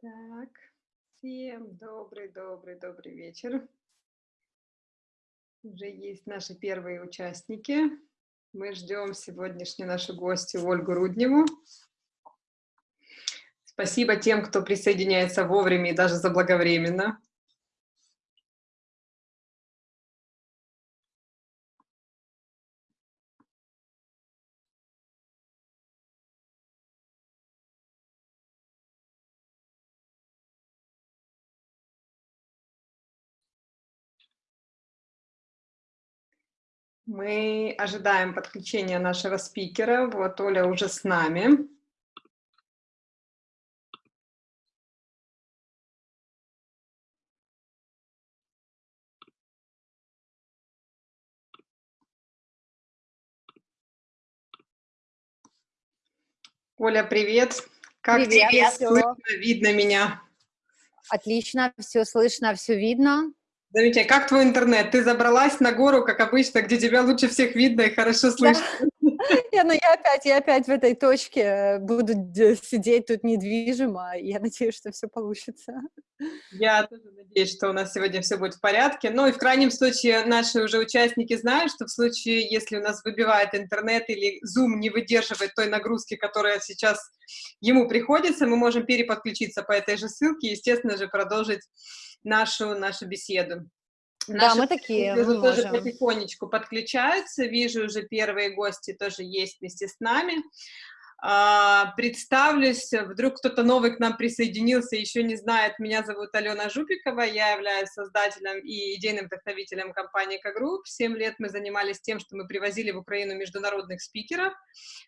Так, всем добрый-добрый-добрый вечер. Уже есть наши первые участники. Мы ждем сегодняшнюю нашу гостью Ольгу Рудневу. Спасибо тем, кто присоединяется вовремя и даже заблаговременно. Мы ожидаем подключения нашего спикера. Вот Оля уже с нами. Оля, привет. Как привет, тебе слышно, видно меня? Отлично, все слышно, все видно. Замечательно. Как твой интернет? Ты забралась на гору, как обычно, где тебя лучше всех видно и хорошо слышно. Я, ну, я опять, я опять в этой точке э, буду сидеть тут недвижимо, я надеюсь, что все получится. Я тоже надеюсь, что у нас сегодня все будет в порядке. Ну и в крайнем случае наши уже участники знают, что в случае, если у нас выбивает интернет или Zoom не выдерживает той нагрузки, которая сейчас ему приходится, мы можем переподключиться по этой же ссылке и, естественно же, продолжить нашу, нашу беседу. Наши да, мы такие, мы тоже можем. потихонечку подключаются. Вижу, уже первые гости тоже есть вместе с нами. А, представлюсь, вдруг кто-то новый к нам присоединился, еще не знает, меня зовут Алена Жупикова, я являюсь создателем и идейным вдохновителем компании Кагрупп. Семь лет мы занимались тем, что мы привозили в Украину международных спикеров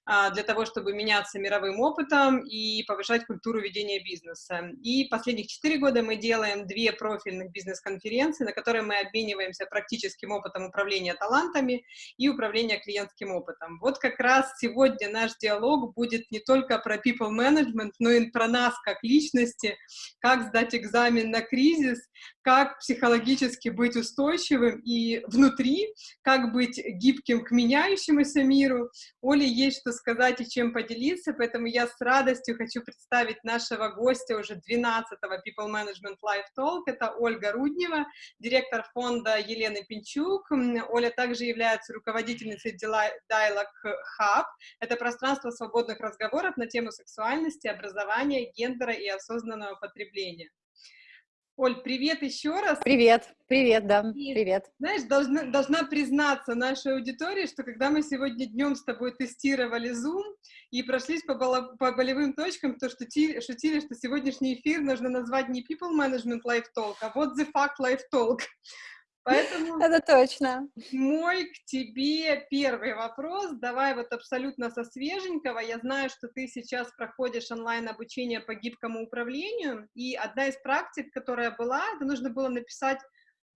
а, для того, чтобы меняться мировым опытом и повышать культуру ведения бизнеса. И последних четыре года мы делаем две профильных бизнес-конференции, на которые мы обмениваемся практическим опытом управления талантами и управления клиентским опытом. Вот как раз сегодня наш диалог будет не только про people management, но и про нас как личности, как сдать экзамен на кризис, как психологически быть устойчивым и внутри, как быть гибким к меняющемуся миру. Оле есть что сказать и чем поделиться, поэтому я с радостью хочу представить нашего гостя уже 12-го People Management Live Talk. Это Ольга Руднева, директор фонда Елены Пинчук. Оля также является руководительницей Dialog Hub. Это пространство свободного свободных разговоров на тему сексуальности, образования, гендера и осознанного потребления. Оль, привет еще раз. Привет, привет, да, и, привет. Знаешь, должна, должна признаться нашей аудитории, что когда мы сегодня днем с тобой тестировали Zoom и прошлись по, по болевым точкам, то что шутили, что сегодняшний эфир нужно назвать не People Management Live Talk, а вот The Fact Live Talk. Поэтому это точно. Мой к тебе первый вопрос. Давай вот абсолютно со свеженького. Я знаю, что ты сейчас проходишь онлайн-обучение по гибкому управлению, и одна из практик, которая была, это нужно было написать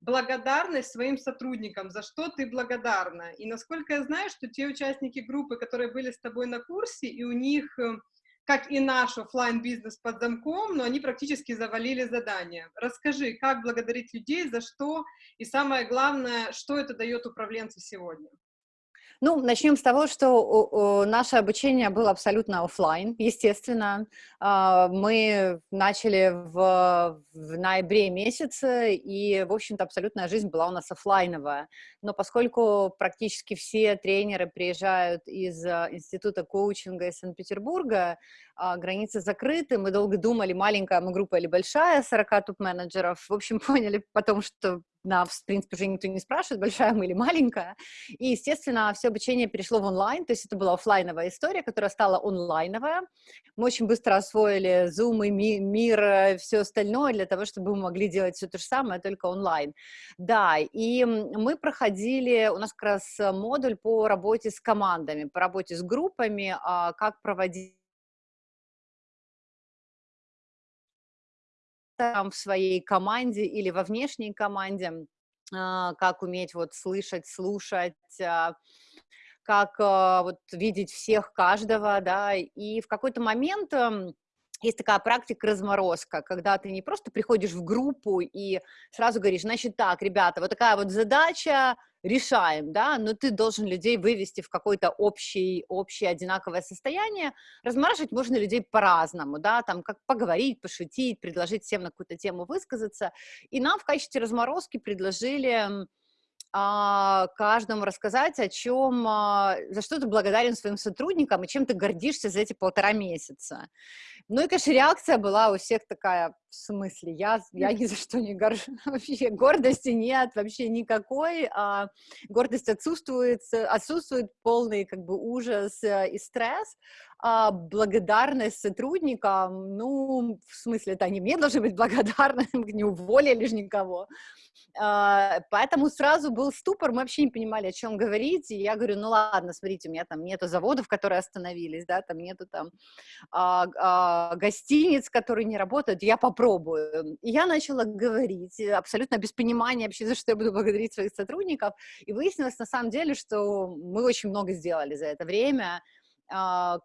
благодарность своим сотрудникам, за что ты благодарна. И насколько я знаю, что те участники группы, которые были с тобой на курсе, и у них э, как и наш офлайн бизнес под замком, но они практически завалили задание. Расскажи, как благодарить людей, за что, и самое главное, что это дает управленцу сегодня? Ну, начнем с того, что наше обучение было абсолютно офлайн, естественно. А, мы начали в, в ноябре месяце, и, в общем-то, абсолютная жизнь была у нас офлайновая. Но поскольку практически все тренеры приезжают из а, Института коучинга из Санкт-Петербурга, границы закрыты, мы долго думали, маленькая мы группа или большая, 40 топ-менеджеров. В общем, поняли потом, что нас, в принципе, уже никто не спрашивает, большая мы или маленькая. И, естественно, все обучение перешло в онлайн, то есть это была офлайновая история, которая стала онлайновая. Мы очень быстро освоили Zoom и ми мир, все остальное для того, чтобы мы могли делать все то же самое, только онлайн. Да, и мы проходили, у нас как раз модуль по работе с командами, по работе с группами, а, как проводить там в своей команде или во внешней команде, а, как уметь вот слышать, слушать, а, как а, вот видеть всех, каждого, да, и в какой-то момент есть такая практика разморозка, когда ты не просто приходишь в группу и сразу говоришь, значит так, ребята, вот такая вот задача, решаем, да, но ты должен людей вывести в какое-то общее, общее одинаковое состояние. Размораживать можно людей по-разному, да, там как поговорить, пошутить, предложить всем на какую-то тему высказаться. И нам в качестве разморозки предложили каждому рассказать, о чем, а, за что ты благодарен своим сотрудникам и чем ты гордишься за эти полтора месяца. Ну и, конечно, реакция была у всех такая, в смысле, я, я ни за что не горжусь, вообще гордости нет, вообще никакой, а гордость отсутствует, отсутствует полный как бы ужас э, и стресс, а благодарность сотрудникам, ну, в смысле, это они мне должны быть благодарны, не уволили же никого, а, поэтому сразу был ступор, мы вообще не понимали, о чем говорить, и я говорю, ну ладно, смотрите, у меня там нету заводов, которые остановились, да, там нету там а, а, гостиниц, которые не работают, я попробую. И я начала говорить, абсолютно без понимания вообще, за что я буду благодарить своих сотрудников, и выяснилось на самом деле, что мы очень много сделали за это время,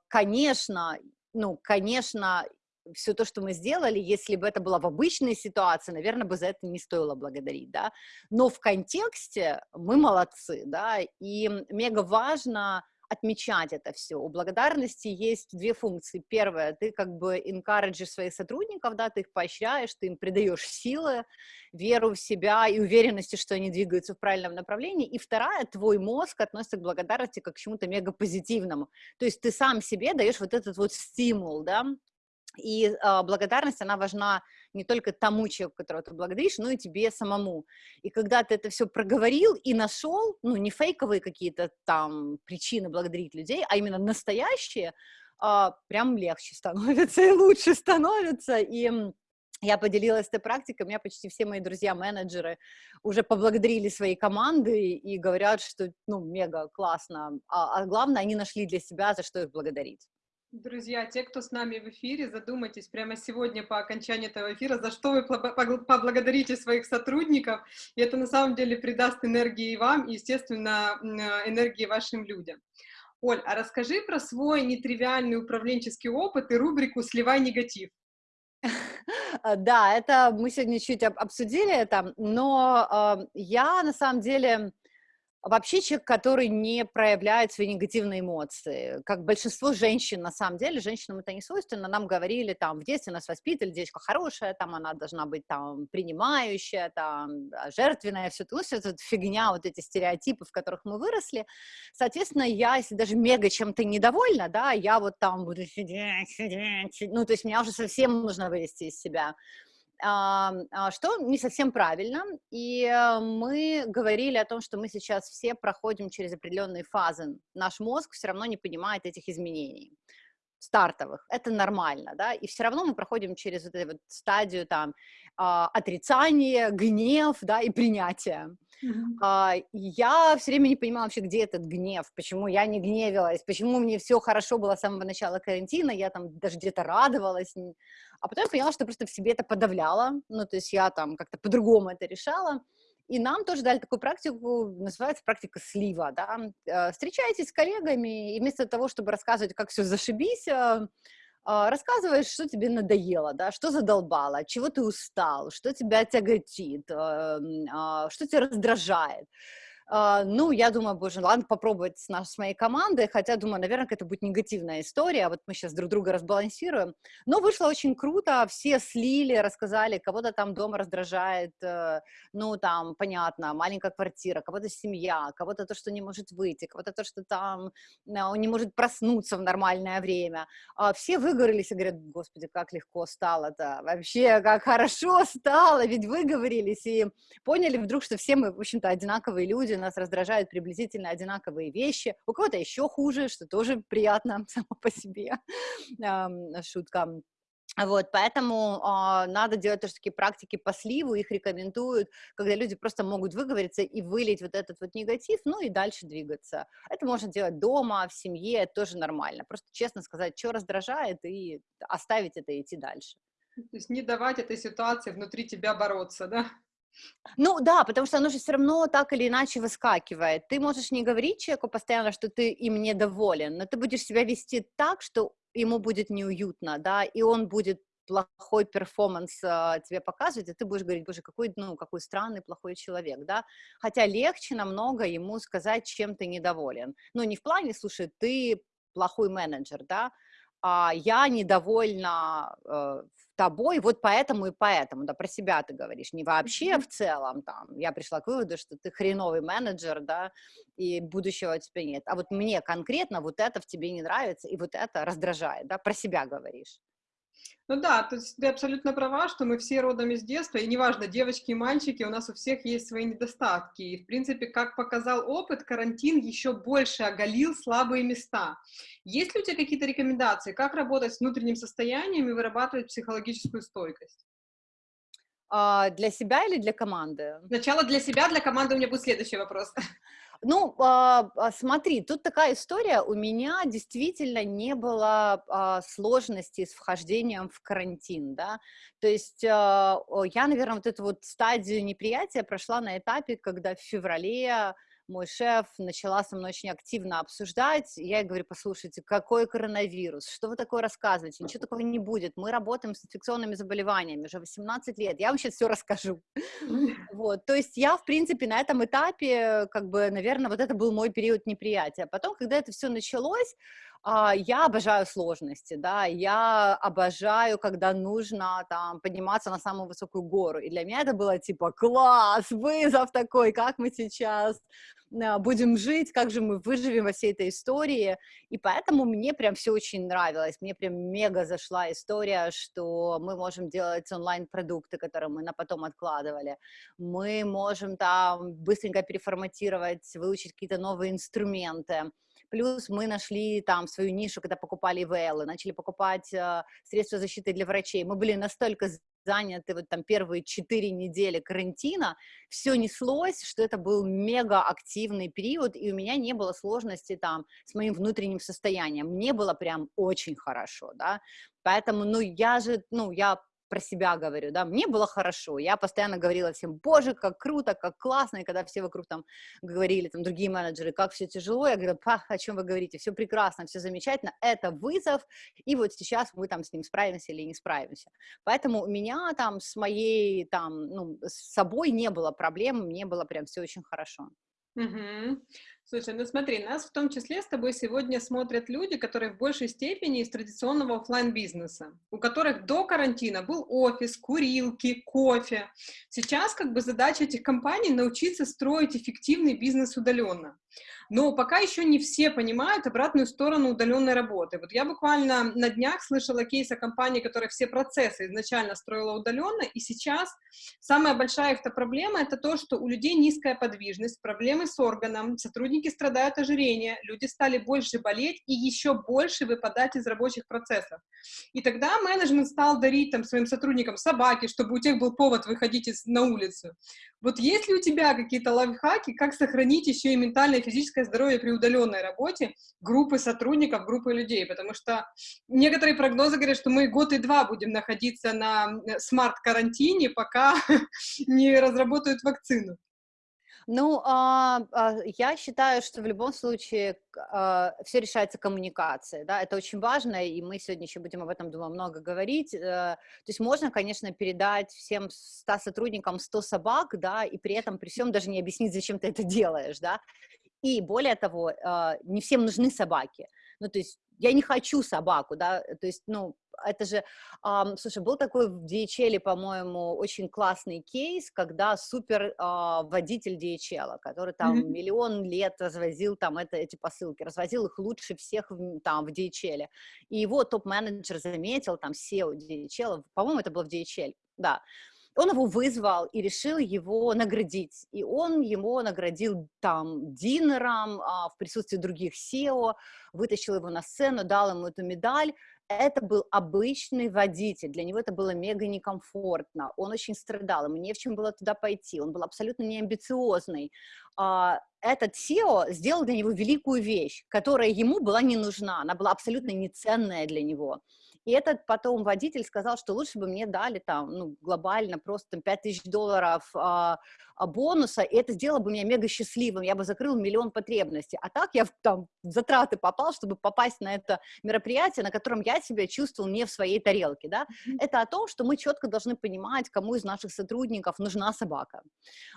конечно, ну, конечно, все то, что мы сделали, если бы это было в обычной ситуации, наверное, бы за это не стоило благодарить, да, но в контексте мы молодцы, да, и мега важно отмечать это все. У благодарности есть две функции. Первая, ты как бы encourages своих сотрудников, да, ты их поощряешь, ты им придаешь силы, веру в себя и уверенности, что они двигаются в правильном направлении. И вторая, твой мозг относится к благодарности как к чему-то мега позитивному. То есть ты сам себе даешь вот этот вот стимул, да, и э, благодарность, она важна не только тому человеку, которого ты благодаришь, но и тебе самому. И когда ты это все проговорил и нашел, ну, не фейковые какие-то там причины благодарить людей, а именно настоящие, э, прям легче становится и лучше становится. И я поделилась этой практикой, у меня почти все мои друзья-менеджеры уже поблагодарили свои команды и говорят, что, ну, мега классно, а, а главное, они нашли для себя, за что их благодарить. Друзья, те, кто с нами в эфире, задумайтесь прямо сегодня по окончании этого эфира, за что вы поблагодарите своих сотрудников. И это на самом деле придаст энергии вам и, естественно, энергии вашим людям. Оль, а расскажи про свой нетривиальный управленческий опыт и рубрику «Сливай негатив». Да, это мы сегодня чуть обсудили это, но э, я на самом деле Вообще человек, который не проявляет свои негативные эмоции, как большинство женщин, на самом деле, женщинам это не свойственно, нам говорили, там, в детстве нас воспитывали, девочка хорошая, там, она должна быть, там, принимающая, там, жертвенная, все ну, все это фигня, вот эти стереотипы, в которых мы выросли, соответственно, я, если даже мега чем-то недовольна, да, я вот там буду сидеть, сидеть, ну, то есть меня уже совсем нужно вывести из себя, что не совсем правильно, и э, мы говорили о том, что мы сейчас все проходим через определенные фазы, наш мозг все равно не понимает этих изменений стартовых, это нормально, да, и все равно мы проходим через вот эту вот стадию там а, отрицания, гнев, да, и принятия. Mm-hmm. Я все время не понимала вообще, где этот гнев, почему я не гневилась, почему мне все хорошо было с самого начала карантина, я там даже где-то радовалась, а потом я поняла, что просто в себе это подавляла, ну, то есть я там как-то по-другому это решала, и нам тоже дали такую практику, называется практика слива, да, э, встречаетесь с коллегами, и вместо того, чтобы рассказывать, как все зашибись, э, рассказываешь, что тебе надоело, да, что задолбало, чего ты устал, что тебя тяготит, э, а, что тебя раздражает. Uh, ну, я думаю, боже, ладно, попробовать с, наш, с моей командой, хотя, думаю, наверное, это будет негативная история, вот мы сейчас друг друга разбалансируем, но вышло очень круто, все слили, рассказали, кого-то там дома раздражает, uh, ну, там, понятно, маленькая квартира, кого-то семья, кого-то то, что не может выйти, кого-то то, что там uh, он не может проснуться в нормальное время, все выговорились и говорят, господи, как легко стало-то, вообще, как хорошо стало, ведь выговорились и поняли вдруг, что все мы, в общем-то, одинаковые люди, нас раздражают приблизительно одинаковые вещи, у кого-то еще хуже, что тоже приятно само по себе, шутка. Вот, поэтому э, надо делать тоже такие практики по сливу, их рекомендуют, когда люди просто могут выговориться и вылить вот этот вот негатив, ну и дальше двигаться. Это можно делать дома, в семье, тоже нормально. Просто честно сказать, что раздражает, и оставить это и идти дальше. То есть не давать этой ситуации внутри тебя бороться, да? Ну да, потому что оно же все равно так или иначе выскакивает. Ты можешь не говорить человеку постоянно, что ты им недоволен, но ты будешь себя вести так, что ему будет неуютно, да, и он будет плохой перформанс а, тебе показывать, и ты будешь говорить, боже, какой, ну, какой странный, плохой человек, да, хотя легче намного ему сказать, чем ты недоволен, ну, не в плане, слушай, ты плохой менеджер, да, а я недовольна э, тобой вот поэтому и поэтому, да, про себя ты говоришь, не вообще в целом, там, я пришла к выводу, что ты хреновый менеджер, да, и будущего у тебя нет, а вот мне конкретно вот это в тебе не нравится, и вот это раздражает, да, про себя говоришь. Ну да, то есть ты абсолютно права, что мы все родом из детства, и неважно, девочки и мальчики, у нас у всех есть свои недостатки. И, в принципе, как показал опыт, карантин еще больше оголил слабые места. Есть ли у тебя какие-то рекомендации, как работать с внутренним состоянием и вырабатывать психологическую стойкость? А, для себя или для команды? Сначала для себя, для команды у меня будет следующий вопрос. Ну, а, а, смотри, тут такая история, у меня действительно не было а, сложностей с вхождением в карантин, да, то есть я, наверное, вот эту вот стадию неприятия прошла на этапе, когда в феврале мой шеф начала со мной очень активно обсуждать. Я ей говорю, послушайте, какой коронавирус, что вы такое рассказываете, ничего такого не будет, мы работаем с инфекционными заболеваниями уже 18 лет, я вам сейчас все расскажу. Вот, то есть я, в принципе, на этом этапе, как бы, наверное, вот это был мой период неприятия. Потом, когда это все началось, а, я обожаю сложности, да, я обожаю, когда нужно там подниматься на самую высокую гору, и для меня это было типа класс, вызов такой, как мы сейчас будем жить, как же мы выживем во всей этой истории, и поэтому мне прям все очень нравилось, мне прям мега зашла история, что мы можем делать онлайн-продукты, которые мы на потом откладывали, мы можем там быстренько переформатировать, выучить какие-то новые инструменты, Плюс мы нашли там свою нишу, когда покупали ИВЛ, начали покупать э, средства защиты для врачей. Мы были настолько заняты вот там первые четыре недели карантина, все неслось, что это был мега активный период, и у меня не было сложности там с моим внутренним состоянием, мне было прям очень хорошо, да, поэтому, ну, я же, ну, я про себя говорю, да, мне было хорошо, я постоянно говорила всем, боже, как круто, как классно, и когда все вокруг там говорили, там, другие менеджеры, как все тяжело, я говорю, па, о чем вы говорите, все прекрасно, все замечательно, это вызов, и вот сейчас мы там с ним справимся или не справимся, поэтому у меня там с моей, там, ну, с собой не было проблем, мне было прям все очень хорошо. Угу. Слушай, ну смотри, нас в том числе с тобой сегодня смотрят люди, которые в большей степени из традиционного офлайн бизнеса у которых до карантина был офис, курилки, кофе. Сейчас как бы задача этих компаний научиться строить эффективный бизнес удаленно. Но пока еще не все понимают обратную сторону удаленной работы. Вот я буквально на днях слышала кейс о компании, которая все процессы изначально строила удаленно, и сейчас самая большая их проблема — это то, что у людей низкая подвижность, проблемы с органом, сотрудники страдают ожирением, люди стали больше болеть и еще больше выпадать из рабочих процессов. И тогда менеджмент стал дарить там своим сотрудникам собаки, чтобы у тех был повод выходить из, на улицу. Вот есть ли у тебя какие-то лайфхаки, как сохранить еще и ментальное и физическое здоровье при удаленной работе группы сотрудников, группы людей? Потому что некоторые прогнозы говорят, что мы год и два будем находиться на смарт-карантине, пока не разработают вакцину. Ну, а, а, я считаю, что в любом случае а, все решается коммуникацией, да, это очень важно, и мы сегодня еще будем об этом, думаю, много говорить. А, то есть можно, конечно, передать всем 100 сотрудникам 100 собак, да, и при этом при всем даже не объяснить, зачем ты это делаешь, да. И более того, а, не всем нужны собаки. Ну, то есть я не хочу собаку, да, то есть, ну, это же, um, слушай, был такой в DHL, по-моему, очень классный кейс, когда супер uh, водитель DHL, который там mm-hmm. миллион лет развозил там это, эти посылки, развозил их лучше всех в, там в DHL, и его топ-менеджер заметил, там SEO DHL, по-моему, это было в DHL, да, он его вызвал и решил его наградить. И он его наградил там динером а, в присутствии других SEO, вытащил его на сцену, дал ему эту медаль. Это был обычный водитель, для него это было мега некомфортно, он очень страдал, ему не в чем было туда пойти, он был абсолютно неамбициозный. А, этот SEO сделал для него великую вещь, которая ему была не нужна, она была абсолютно неценная для него. И этот потом водитель сказал, что лучше бы мне дали там, ну, глобально просто 5000 долларов а, а, бонуса, и это сделало бы меня мега счастливым, я бы закрыл миллион потребностей. А так я там в затраты попал, чтобы попасть на это мероприятие, на котором я себя чувствовал не в своей тарелке, да. Это о том, что мы четко должны понимать, кому из наших сотрудников нужна собака.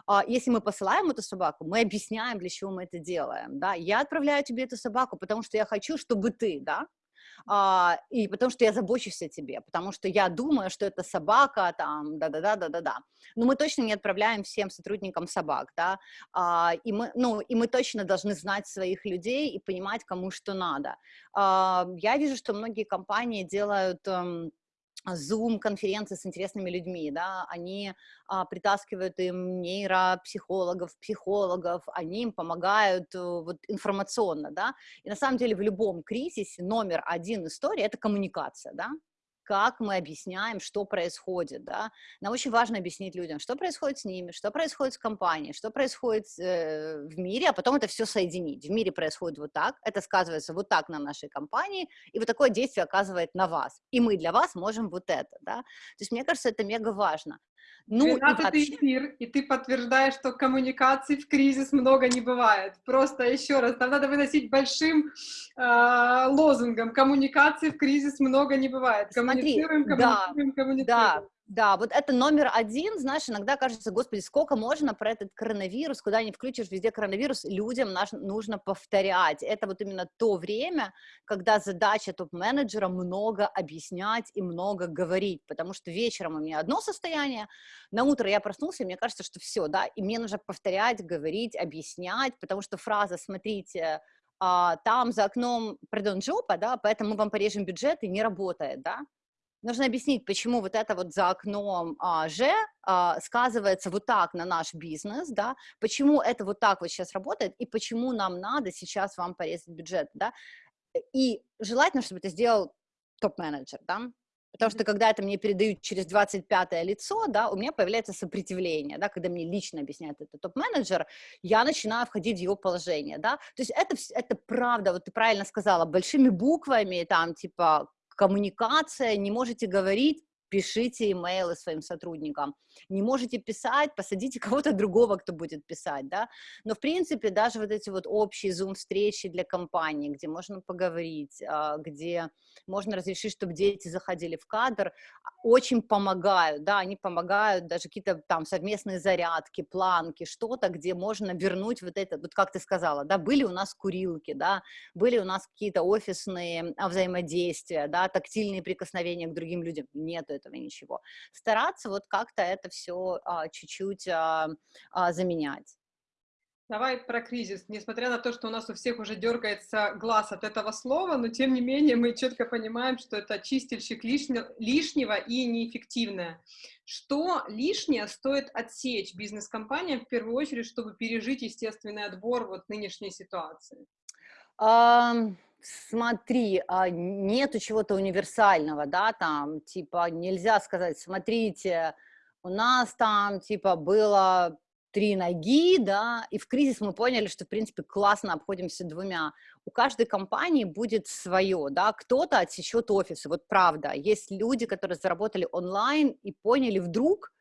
А, если мы посылаем эту собаку, мы объясняем, для чего мы это делаем, да. Я отправляю тебе эту собаку, потому что я хочу, чтобы ты, да, а, и потому что я забочусь о тебе, потому что я думаю, что это собака, там, да-да-да-да-да-да. Но мы точно не отправляем всем сотрудникам собак, да, а, и мы, ну, и мы точно должны знать своих людей и понимать, кому что надо. А, я вижу, что многие компании делают... Эм, Zoom-конференции с интересными людьми, да, они а, притаскивают им нейропсихологов, психологов, они им помогают а, вот информационно, да, и на самом деле в любом кризисе номер один истории – это коммуникация, да, как мы объясняем, что происходит, да. Нам очень важно объяснить людям, что происходит с ними, что происходит с компанией, что происходит э, в мире, а потом это все соединить. В мире происходит вот так, это сказывается вот так на нашей компании, и вот такое действие оказывает на вас. И мы для вас можем вот это, да. То есть мне кажется, это мега важно. Ну, 12 вообще... эфир, и ты подтверждаешь, что коммуникаций в кризис много не бывает. Просто еще раз, там надо выносить большим э, лозунгом. Коммуникаций в кризис много не бывает. Коммуницируем, Смотри, коммуницируем, да, коммуницируем. Да, да, вот это номер один, знаешь, иногда кажется, господи, сколько можно про этот коронавирус, куда не включишь, везде коронавирус, людям наш, нужно повторять. Это вот именно то время, когда задача топ-менеджера много объяснять и много говорить, потому что вечером у меня одно состояние, на утро я проснулся, и мне кажется, что все, да, и мне нужно повторять, говорить, объяснять, потому что фраза «смотрите, а, там за окном, пардон, жопа, да, поэтому мы вам порежем бюджет и не работает, да, нужно объяснить, почему вот это вот за окном а, же а, сказывается вот так на наш бизнес, да, почему это вот так вот сейчас работает, и почему нам надо сейчас вам порезать бюджет, да, и желательно, чтобы это сделал топ-менеджер, да, Потому что когда это мне передают через 25 лицо, да, у меня появляется сопротивление, да, когда мне лично объясняет это топ-менеджер, я начинаю входить в его положение, да, то есть это, это правда, вот ты правильно сказала, большими буквами, там, типа, коммуникация, не можете говорить, пишите имейлы своим сотрудникам. Не можете писать, посадите кого-то другого, кто будет писать, да. Но, в принципе, даже вот эти вот общие зум-встречи для компании, где можно поговорить, а, где можно разрешить, чтобы дети заходили в кадр, очень помогают, да, они помогают, даже какие-то там совместные зарядки, планки, что-то, где можно вернуть вот это, вот как ты сказала, да, были у нас курилки, да, были у нас какие-то офисные а, взаимодействия, да, тактильные прикосновения к другим людям, нет этого ничего. Стараться вот как-то это все а, чуть-чуть а, а, заменять. Давай про кризис. Несмотря на то, что у нас у всех уже дергается глаз от этого слова, но тем не менее мы четко понимаем, что это чистильщик лишнего и неэффективное. Что лишнее стоит отсечь бизнес-компаниям в первую очередь, чтобы пережить естественный отбор вот нынешней ситуации? Um... Смотри, а, нету чего-то универсального, да, там, типа, нельзя сказать, смотрите, у нас там, типа, было три ноги, да, и в кризис мы поняли, что, в принципе, классно обходимся двумя. У каждой компании будет свое, да, кто-то отсечет офисы, вот правда. Есть люди, которые заработали онлайн и поняли вдруг,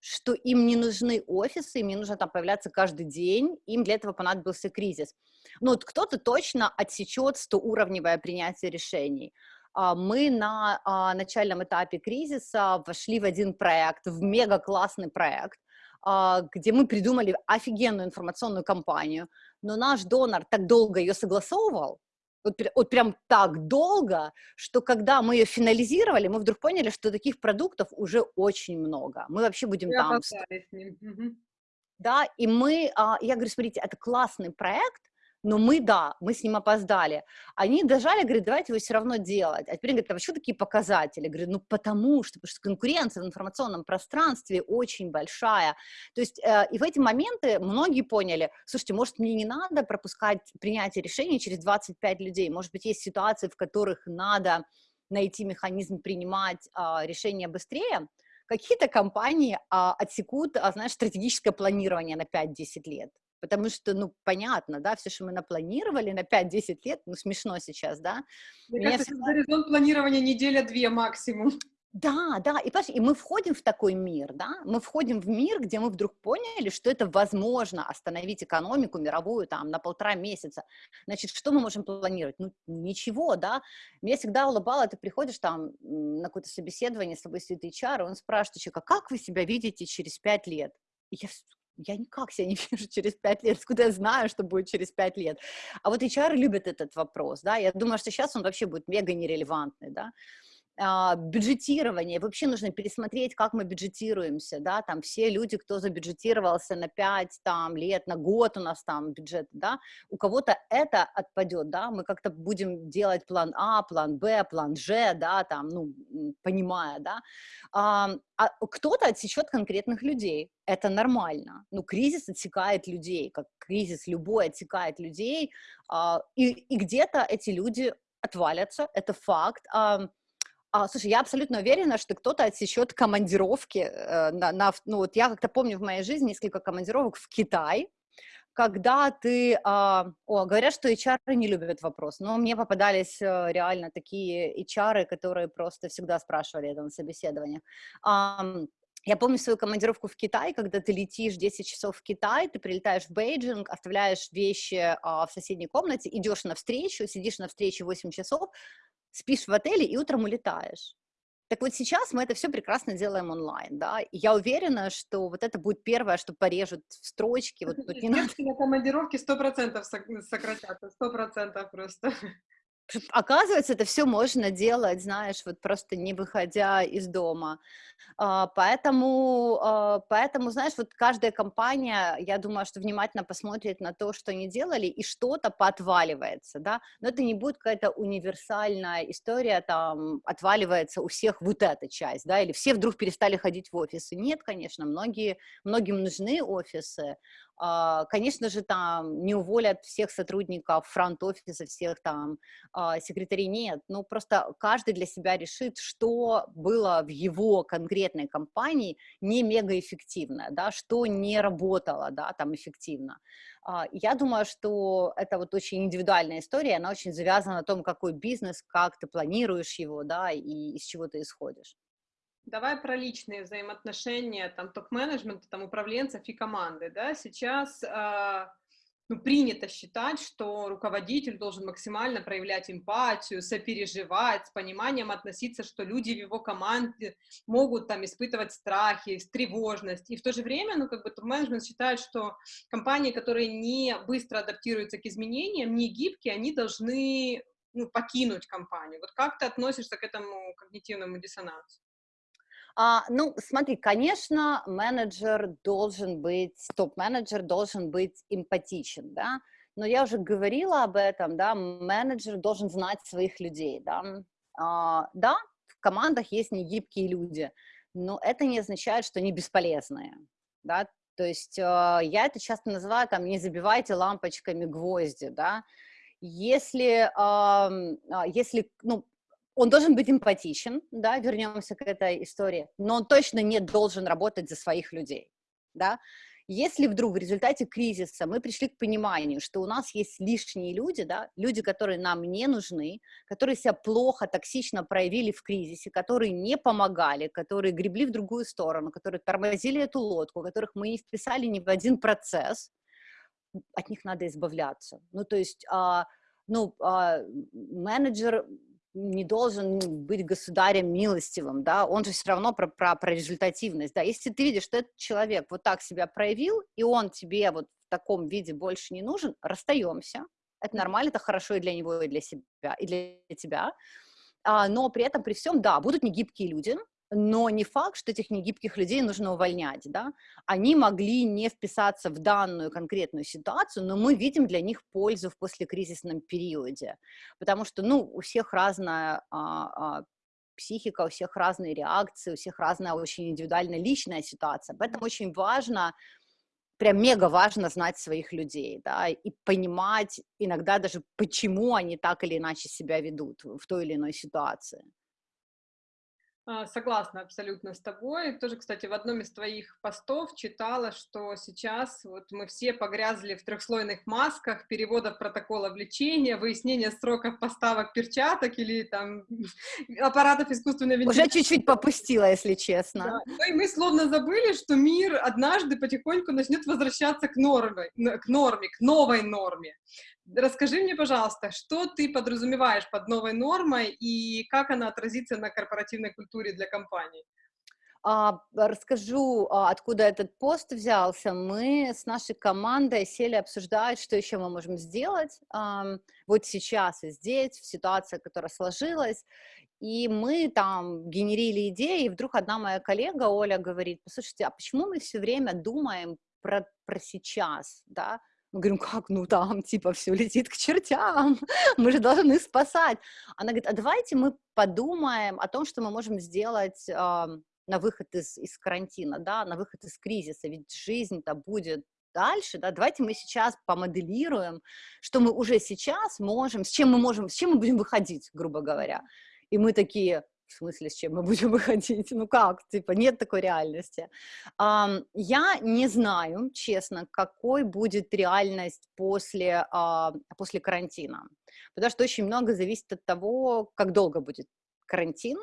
что им не нужны офисы, им не нужно там появляться каждый день, им для этого понадобился кризис. Ну, вот кто-то точно отсечет 100-уровневое принятие решений. А, мы на а, начальном этапе кризиса вошли в один проект, в мега классный проект, а, где мы придумали офигенную информационную кампанию, но наш донор так долго ее согласовывал, вот, вот прям так долго, что когда мы ее финализировали, мы вдруг поняли, что таких продуктов уже очень много. Мы вообще будем я там... Да, и мы, я говорю, смотрите, это классный проект, но мы, да, мы с ним опоздали. Они дожали, говорят, давайте его все равно делать. А теперь говорят, а почему такие показатели? Я говорю, ну потому что, потому что конкуренция в информационном пространстве очень большая. То есть э, и в эти моменты многие поняли, слушайте, может мне не надо пропускать принятие решений через 25 людей, может быть есть ситуации, в которых надо найти механизм принимать э, решения быстрее, какие-то компании а, отсекут, а, знаешь, стратегическое планирование на 5-10 лет потому что, ну, понятно, да, все, что мы напланировали на 5-10 лет, ну, смешно сейчас, да. Мне Меня кажется, всегда... горизонт планирования неделя-две максимум. Да, да, и, и мы входим в такой мир, да, мы входим в мир, где мы вдруг поняли, что это возможно остановить экономику мировую там на полтора месяца. Значит, что мы можем планировать? Ну, ничего, да. Меня всегда улыбало, ты приходишь там на какое-то собеседование, с тобой сидит HR, и он спрашивает человека, как вы себя видите через пять лет? И я я никак себя не вижу через пять лет, откуда я знаю, что будет через пять лет. А вот HR любит этот вопрос, да, я думаю, что сейчас он вообще будет мега нерелевантный, да, бюджетирование, вообще нужно пересмотреть, как мы бюджетируемся, да, там все люди, кто забюджетировался на 5 там, лет, на год у нас там бюджет, да, у кого-то это отпадет, да, мы как-то будем делать план А, план Б, план Ж, да, там, ну, понимая, да, а, а кто-то отсечет конкретных людей, это нормально, ну, кризис отсекает людей, как кризис любой отсекает людей, а, и, и где-то эти люди отвалятся, это факт, а, а, слушай, я абсолютно уверена, что кто-то отсечет командировки. Э, на, на, ну, вот я как-то помню в моей жизни несколько командировок в Китай, когда ты... А, о, говорят, что HR не любят вопрос, но мне попадались э, реально такие HR, которые просто всегда спрашивали это на собеседованиях. А, я помню свою командировку в Китай, когда ты летишь 10 часов в Китай, ты прилетаешь в Бейджинг, оставляешь вещи а, в соседней комнате, идешь на встречу, сидишь на встрече 8 часов, спишь в отеле и утром улетаешь. Так вот сейчас мы это все прекрасно делаем онлайн, да, и я уверена, что вот это будет первое, что порежут в строчке. Вот, вот не надо... на командировке 100% сократятся, 100% просто. Оказывается, это все можно делать, знаешь, вот просто не выходя из дома. А, поэтому, а, поэтому, знаешь, вот каждая компания, я думаю, что внимательно посмотрит на то, что они делали, и что-то поотваливается, да, но это не будет какая-то универсальная история, там, отваливается у всех вот эта часть, да, или все вдруг перестали ходить в офисы. Нет, конечно, многие, многим нужны офисы, конечно же, там не уволят всех сотрудников фронт-офиса, всех там а, секретарей, нет, ну просто каждый для себя решит, что было в его конкретной компании не мегаэффективно, да, что не работало, да, там эффективно. А, я думаю, что это вот очень индивидуальная история, она очень завязана на том, какой бизнес, как ты планируешь его, да, и из чего ты исходишь. Давай про личные взаимоотношения, там, топ-менеджмента, там, управленцев и команды, да, сейчас э, ну, принято считать, что руководитель должен максимально проявлять эмпатию, сопереживать, с пониманием относиться, что люди в его команде могут там испытывать страхи, тревожность, и в то же время, ну, как бы топ-менеджмент считает, что компании, которые не быстро адаптируются к изменениям, не гибкие, они должны ну, покинуть компанию. Вот как ты относишься к этому когнитивному диссонансу? А, ну, смотри, конечно, менеджер должен быть, топ-менеджер должен быть эмпатичен, да, но я уже говорила об этом, да, менеджер должен знать своих людей, да. А, да, в командах есть негибкие люди, но это не означает, что они бесполезные, да, то есть э, я это часто называю, там, не забивайте лампочками гвозди, да, если, э, если, ну, он должен быть эмпатичен, да, вернемся к этой истории, но он точно не должен работать за своих людей, да. Если вдруг в результате кризиса мы пришли к пониманию, что у нас есть лишние люди, да, люди, которые нам не нужны, которые себя плохо, токсично проявили в кризисе, которые не помогали, которые гребли в другую сторону, которые тормозили эту лодку, которых мы не вписали ни в один процесс, от них надо избавляться. Ну, то есть, а, ну, а, менеджер не должен быть государем милостивым, да, он же все равно про, про, про результативность, да, если ты видишь, что этот человек вот так себя проявил, и он тебе вот в таком виде больше не нужен, расстаемся, это нормально, это хорошо и для него, и для себя, и для тебя, а, но при этом, при всем, да, будут негибкие люди, но не факт, что этих негибких людей нужно увольнять, да, они могли не вписаться в данную конкретную ситуацию, но мы видим для них пользу в послекризисном периоде, потому что, ну, у всех разная а, а, психика, у всех разные реакции, у всех разная очень индивидуальная личная ситуация, поэтому очень важно, прям мега важно знать своих людей, да, и понимать иногда даже, почему они так или иначе себя ведут в той или иной ситуации. А, согласна абсолютно с тобой. Тоже, кстати, в одном из твоих постов читала, что сейчас вот мы все погрязли в трехслойных масках, переводов протоколов лечения, выяснения сроков поставок перчаток или там аппаратов искусственной вентиляции. Уже чуть-чуть попустила, если честно. Да. Ну и мы словно забыли, что мир однажды потихоньку начнет возвращаться к норме, к норме, к новой норме. Расскажи мне, пожалуйста, что ты подразумеваешь под новой нормой и как она отразится на корпоративной культуре для компании? А, расскажу, а, откуда этот пост взялся. Мы с нашей командой сели обсуждать, что еще мы можем сделать вот сейчас и здесь, в ситуации, которая сложилась. И мы там генерили идеи, и вдруг одна моя коллега, Оля, говорит, послушайте, а почему мы все время думаем про, про сейчас, да? Мы говорим, как, ну там, типа, все летит к чертям, мы же должны спасать. Она говорит, а давайте мы подумаем о том, что мы можем сделать э, на выход из, из карантина, да, на выход из кризиса, ведь жизнь-то будет дальше, да, давайте мы сейчас помоделируем, что мы уже сейчас можем, с чем мы можем, с чем мы будем выходить, грубо говоря. И мы такие, в смысле, с чем мы будем выходить? Ну как? Типа, нет такой реальности. Я не знаю, честно, какой будет реальность после, uh, после карантина. Потому что очень много зависит от того, как долго будет карантин,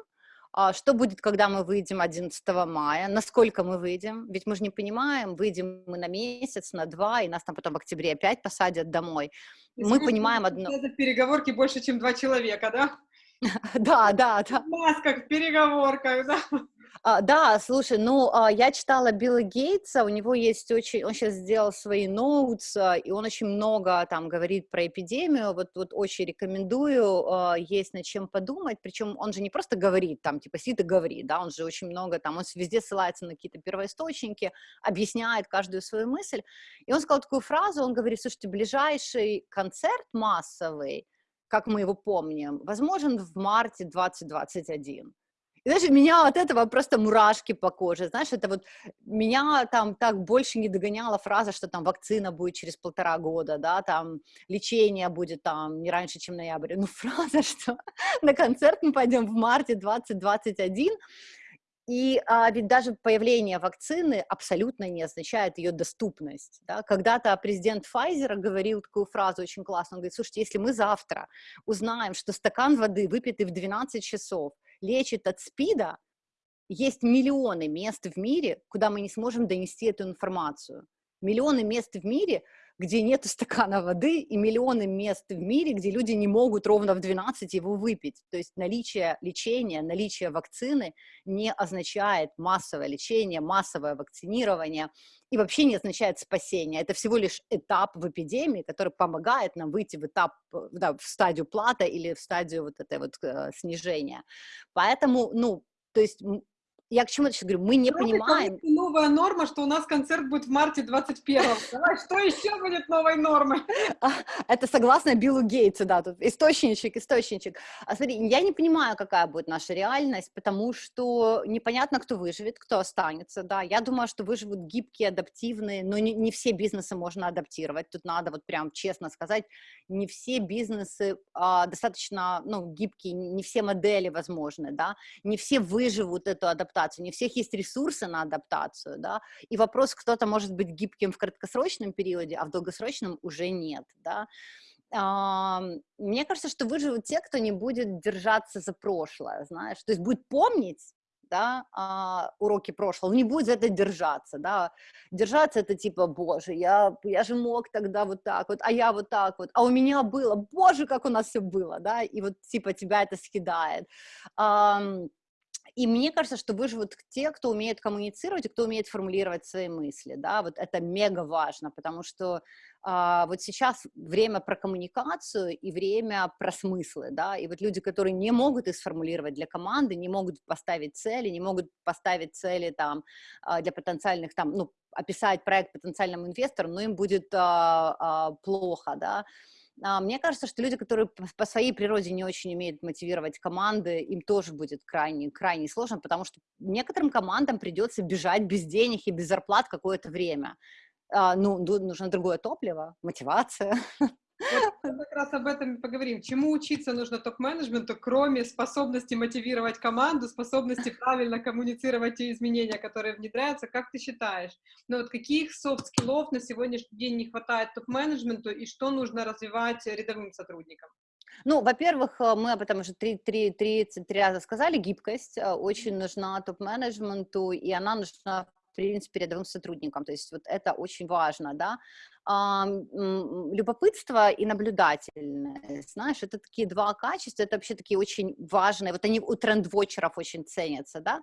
uh, что будет, когда мы выйдем 11 мая, насколько мы выйдем, ведь мы же не понимаем, выйдем мы на месяц, на два, и нас там потом в октябре опять посадят домой. Мы понимаем одно... Переговорки больше, чем два человека, да? Да, да, да. В масках, в переговорках, да. А, да, слушай, ну, а, я читала Билла Гейтса, у него есть очень, он сейчас сделал свои ноутс, а, и он очень много там говорит про эпидемию, вот, вот очень рекомендую, а, есть над чем подумать, причем он же не просто говорит, там, типа, сидит и говорит, да, он же очень много там, он везде ссылается на какие-то первоисточники, объясняет каждую свою мысль, и он сказал такую фразу, он говорит, слушайте, ближайший концерт массовый, как мы его помним, возможен в марте 2021. И знаешь, меня от этого просто мурашки по коже, знаешь, это вот меня там так больше не догоняла фраза, что там вакцина будет через полтора года, да, там лечение будет там не раньше, чем ноябрь, ну фраза, что на концерт мы пойдем в марте 2021, и а, ведь даже появление вакцины абсолютно не означает ее доступность. Да? Когда-то президент Pfizer говорил такую фразу очень классную, он говорит, слушайте, если мы завтра узнаем, что стакан воды, выпитый в 12 часов, лечит от СПИДа, есть миллионы мест в мире, куда мы не сможем донести эту информацию. Миллионы мест в мире, где нет стакана воды, и миллионы мест в мире, где люди не могут ровно в 12 его выпить. То есть наличие лечения, наличие вакцины не означает массовое лечение, массовое вакцинирование, и вообще не означает спасение. Это всего лишь этап в эпидемии, который помогает нам выйти в этап, да, в стадию плата или в стадию вот этой вот э, снижения. Поэтому, ну, то есть я к чему сейчас говорю, мы не Давайте понимаем... Новая норма, что у нас концерт будет в марте 21-го. Давай, что еще будет новой нормой? А, это согласно Биллу Гейтсу, да, тут источничек, источничек. А смотри, я не понимаю, какая будет наша реальность, потому что непонятно, кто выживет, кто останется, да. Я думаю, что выживут гибкие, адаптивные, но не, не все бизнесы можно адаптировать. Тут надо вот прям честно сказать, не все бизнесы а, достаточно, ну, гибкие, не все модели возможны, да, не все выживут эту адаптацию адаптацию, не всех есть ресурсы на адаптацию, да, и вопрос, кто-то может быть гибким в краткосрочном периоде, а в долгосрочном уже нет, да. Мне кажется, что выживут те, кто не будет держаться за прошлое, знаешь, то есть будет помнить, да, а, уроки прошлого, не будет за это держаться, да, держаться это типа, боже, я, я же мог тогда вот так вот, а я вот так вот, а у меня было, боже, как у нас все было, да, и вот типа тебя это съедает. И мне кажется, что выживут те, кто умеет коммуницировать и кто умеет формулировать свои мысли, да, вот это мега важно, потому что а, вот сейчас время про коммуникацию и время про смыслы, да, и вот люди, которые не могут их сформулировать для команды, не могут поставить цели, не могут поставить цели там а, для потенциальных там, ну, описать проект потенциальному инвестору, но им будет а, а, плохо, да, мне кажется, что люди, которые по своей природе не очень умеют мотивировать команды, им тоже будет крайне, крайне сложно, потому что некоторым командам придется бежать без денег и без зарплат какое-то время. А, ну, нужно другое топливо, мотивация. Вот как раз об этом и поговорим. Чему учиться нужно топ-менеджменту, кроме способности мотивировать команду, способности правильно коммуницировать те изменения, которые внедряются, как ты считаешь? Ну вот каких soft skill ов на сегодняшний день не хватает топ-менеджменту и что нужно развивать рядовым сотрудникам? Ну, во-первых, э, мы об этом уже три, три, три, три раза сказали, гибкость э, очень нужна топ-менеджменту, и она нужна принципе, рядовым сотрудникам, то есть вот это очень важно, да. А, любопытство и наблюдательность, знаешь, это такие два качества, это вообще такие очень важные, вот они у трендвотчеров очень ценятся, да.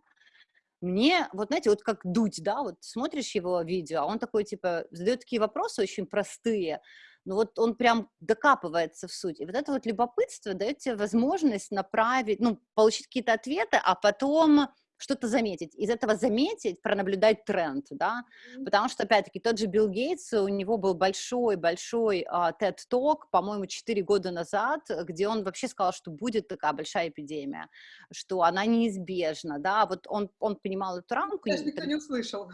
Мне, вот знаете, вот как Дудь, да, вот смотришь его видео, а он такой, типа, задает такие вопросы очень простые, но вот он прям докапывается в суть. И вот это вот любопытство дает тебе возможность направить, ну, получить какие-то ответы, а потом что-то заметить. Из этого заметить, пронаблюдать тренд, да, потому что, опять-таки, тот же Билл Гейтс, у него был большой-большой uh, TED-ток, по-моему, 4 года назад, где он вообще сказал, что будет такая большая эпидемия, что она неизбежна, да, вот он, он понимал эту рамку. Даже никто не услышал.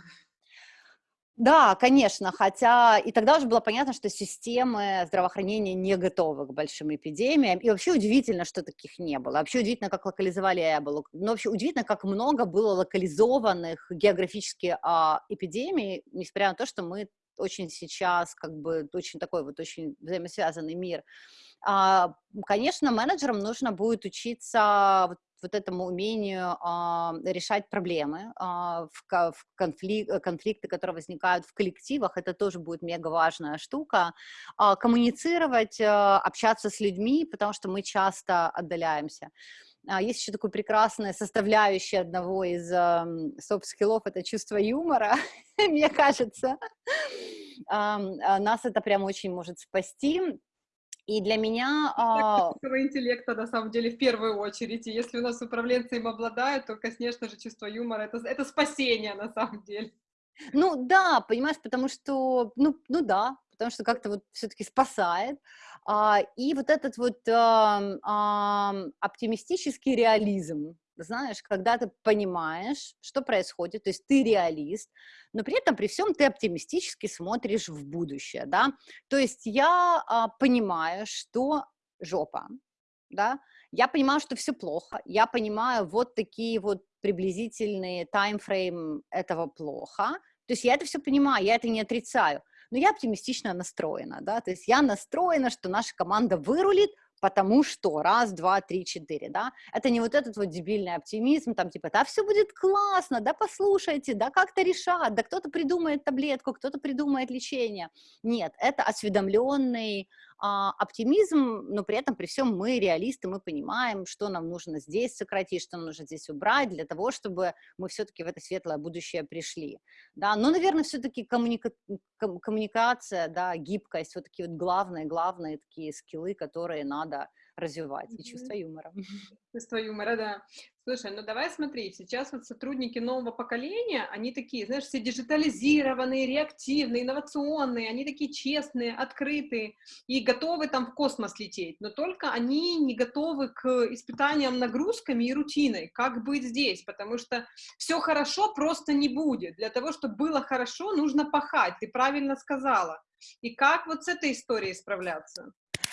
Да, конечно, хотя и тогда уже было понятно, что системы здравоохранения не готовы к большим эпидемиям, и вообще удивительно, что таких не было, вообще удивительно, как локализовали Эболу, но вообще удивительно, как много было локализованных географически а, эпидемий, несмотря на то, что мы очень сейчас, как бы, очень такой вот очень взаимосвязанный мир. А, конечно, менеджерам нужно будет учиться вот вот этому умению а, решать проблемы, а, в, в конфлик, конфликты, которые возникают в коллективах, это тоже будет мега важная штука, а, коммуницировать, а, общаться с людьми, потому что мы часто отдаляемся. Есть еще такое прекрасное составляющее одного из soft skill ов, это чувство юмора, мне кажется. А, нас это прям очень может спасти. И для меня... А... интеллекта, на самом деле, в первую очередь. И если у нас управленцы им обладают, то, конечно же, чувство юмора это, — это спасение, на самом деле. Ну, да, понимаешь, потому что, ну, ну да, потому что как-то вот все-таки спасает. А, и вот этот вот а, а, оптимистический реализм, знаешь, когда ты понимаешь, что происходит, то есть ты реалист, но при этом, при всем, ты оптимистически смотришь в будущее, да, то есть я а, понимаю, что жопа, да, я понимаю, что все плохо, я понимаю вот такие вот приблизительные таймфрейм этого плохо, то есть я это все понимаю, я это не отрицаю, но я оптимистично настроена, да, то есть я настроена, что наша команда вырулит, потому что раз, два, три, четыре, да, это не вот этот вот дебильный оптимизм, там типа, да, все будет классно, да, послушайте, да, как-то решат, да, кто-то придумает таблетку, кто-то придумает лечение. Нет, это осведомленный оптимизм, но при этом, при всем мы реалисты, мы понимаем, что нам нужно здесь сократить, что нам нужно здесь убрать, для того, чтобы мы все-таки в это светлое будущее пришли, да, но, наверное, все-таки коммуника коммуникация, да, гибкость, вот такие вот главные, главные такие скиллы, которые надо развивать, и чувство юмора. Чувство юмора, да. Слушай, ну давай смотри, сейчас вот сотрудники нового поколения, они такие, знаешь, все диджитализированные, реактивные, инновационные, они такие честные, открытые и готовы там в космос лететь, но только они не готовы к испытаниям нагрузками и рутиной, как быть здесь, потому что все хорошо просто не будет. Для того, чтобы было хорошо, нужно пахать, ты правильно сказала. И как вот с этой историей справляться?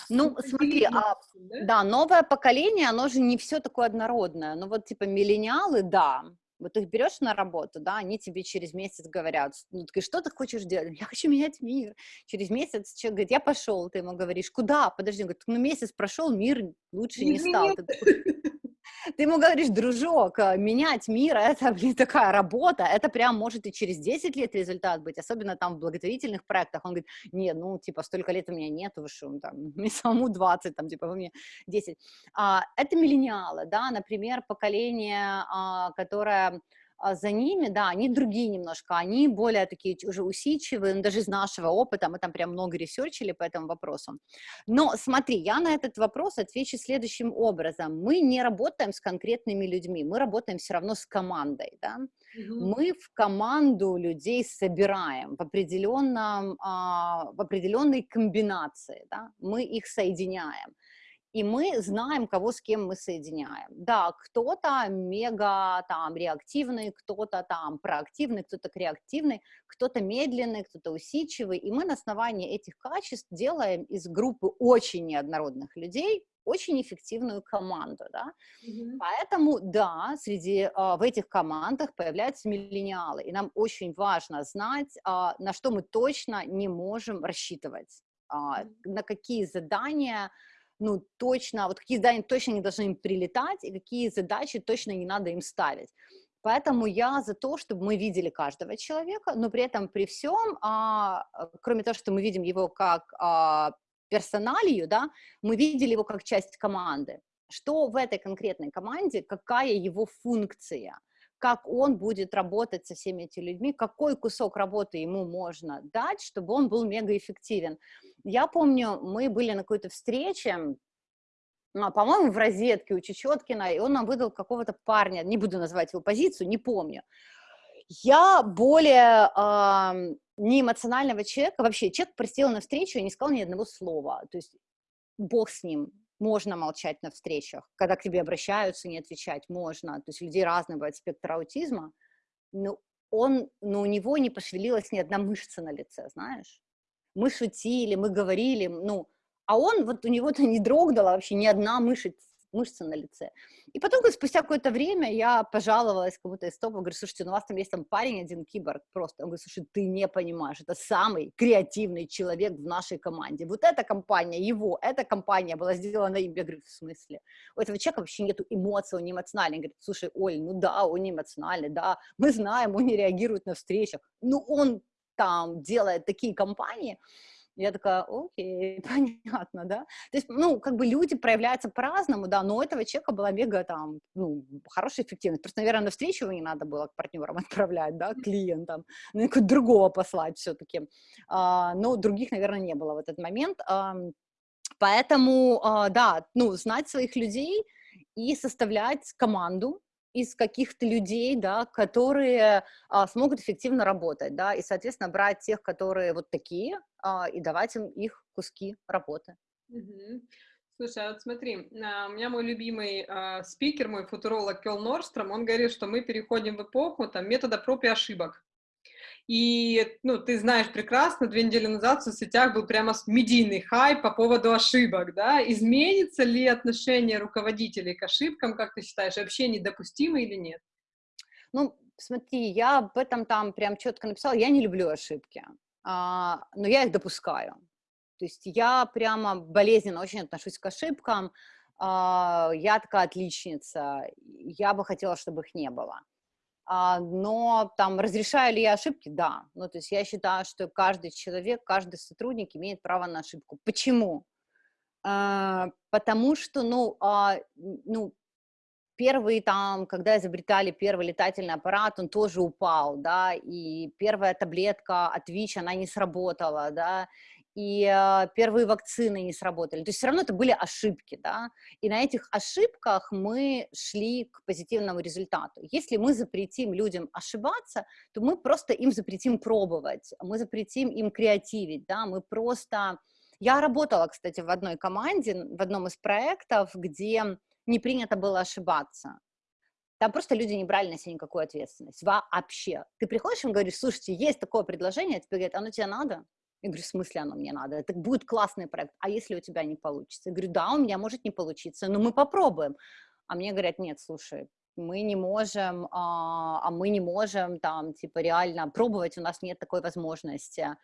Ну, смотри, а, да, новое поколение, оно же не все такое однородное. Ну, вот, типа, миллениалы, да, вот их берешь на работу, да, они тебе через месяц говорят, ну, ты что ты хочешь делать? Я хочу менять мир. Через месяц человек говорит, я пошел, ты ему говоришь, куда? Подожди, он говорит, ну, месяц прошел, мир лучше не, не стал. Ты ты ему говоришь, дружок, э, менять мир, это, блин, такая работа, это прям может и через 10 лет результат быть, особенно там в благотворительных проектах. Он говорит, нет, ну, типа, столько лет у меня нет, вы что, там, мне самому 20, там, типа, вы мне 10. А, это миллениалы, да, например, поколение, а, которое за ними, да, они другие немножко, они более такие уже усидчивые, ну, даже из нашего опыта, мы там прям много ресерчили по этому вопросу. Но смотри, я на этот вопрос отвечу следующим образом. Мы не работаем с конкретными людьми, мы работаем все равно с командой, да. Угу. Мы в команду людей собираем в, определенном, а, в определенной комбинации, да, мы их соединяем. И мы знаем, кого с кем мы соединяем. Да, кто-то мега там реактивный, кто-то там проактивный, кто-то креативный, кто-то медленный, кто-то усидчивый, и мы на основании этих качеств делаем из группы очень неоднородных людей очень эффективную команду, да. Mm-hmm. Поэтому, да, среди, а, в этих командах появляются миллениалы, и нам очень важно знать, а, на что мы точно не можем рассчитывать, а, mm-hmm. на какие задания, ну, точно, вот какие задания точно не должны им прилетать, и какие задачи точно не надо им ставить. Поэтому я за то, чтобы мы видели каждого человека, но при этом при всем, а, кроме того, что мы видим его как а, персоналию, да, мы видели его как часть команды. Что в этой конкретной команде, какая его функция, как он будет работать со всеми этими людьми, какой кусок работы ему можно дать, чтобы он был мегаэффективен. Я помню, мы были на какой-то встрече, ну, по-моему, в розетке у Чечеткина, и он нам выдал какого-то парня, не буду называть его позицию, не помню. Я более э, не эмоционального человека, вообще человек присел на встречу и не сказал ни одного слова, то есть бог с ним, можно молчать на встречах, когда к тебе обращаются, не отвечать, можно, то есть людей разный бывает спектр аутизма, но он, но у него не пошевелилась ни одна мышца на лице, знаешь, мы шутили, мы говорили, ну, а он, вот у него-то не дрогнула вообще ни одна мышца, мышцы на лице. И потом, спустя какое-то время, я пожаловалась кому-то из топа, говорю, слушайте, ну у вас там есть там парень один, киборг, просто. Он говорит, слушай, ты не понимаешь, это самый креативный человек в нашей команде. Вот эта компания, его, эта компания была сделана им. Я говорю, в смысле? У этого человека вообще нету эмоций, он не эмоциональный. Он говорит, слушай, Оль, ну да, он не эмоциональный, да, мы знаем, он не реагирует на встречах, ну он там делает такие компании, я такая, окей, понятно, да. То есть, ну, как бы люди проявляются по-разному, да, но у этого человека была мега там, ну, хорошая эффективность. Просто, наверное, на встречу его не надо было к партнерам отправлять, да, клиентам, ну, какого другого послать все-таки. А, но других, наверное, не было в этот момент. А, поэтому, а, да, ну, знать своих людей и составлять команду, из каких-то людей, да, которые а, смогут эффективно работать, да, и, соответственно, брать тех, которые вот такие, а, и давать им их куски работы. Слушай, а вот смотри, а, у меня мой любимый а, спикер, мой футуролог Кел Норстром, он говорит, что мы переходим в эпоху там, метода проб и ошибок. И, ну, ты знаешь прекрасно, две недели назад в соцсетях был прямо медийный хайп по поводу ошибок, да? Изменится ли отношение руководителей к ошибкам, как ты считаешь, вообще недопустимо или нет? Ну, смотри, я об этом там прям четко написала, я не люблю ошибки, а, но я их допускаю. То есть я прямо болезненно очень отношусь к ошибкам, а, я такая отличница, я бы хотела, чтобы их не было. А, но там разрешаю ли я ошибки? Да. Ну, то есть я считаю, что каждый человек, каждый сотрудник имеет право на ошибку. Почему? А, потому что, ну, а, ну, первый там, когда изобретали первый летательный аппарат, он тоже упал, да, и первая таблетка от ВИЧ, она не сработала, да, и э, первые вакцины не сработали. То есть все равно это были ошибки, да, и на этих ошибках мы шли к позитивному результату. Если мы запретим людям ошибаться, то мы просто им запретим пробовать, мы запретим им креативить, да, мы просто... Я работала, кстати, в одной команде, в одном из проектов, где не принято было ошибаться. Там просто люди не брали на себя никакую ответственность. Вообще. Ты приходишь и говоришь, слушайте, есть такое предложение, а тебе говорят, оно тебе надо? Я говорю, в смысле оно мне надо? Это будет классный проект. А если у тебя не получится? Я говорю, да, у меня может не получиться, но мы попробуем. А мне говорят, нет, слушай, мы не можем, а, а мы не можем там, типа, реально пробовать, у нас нет такой возможности.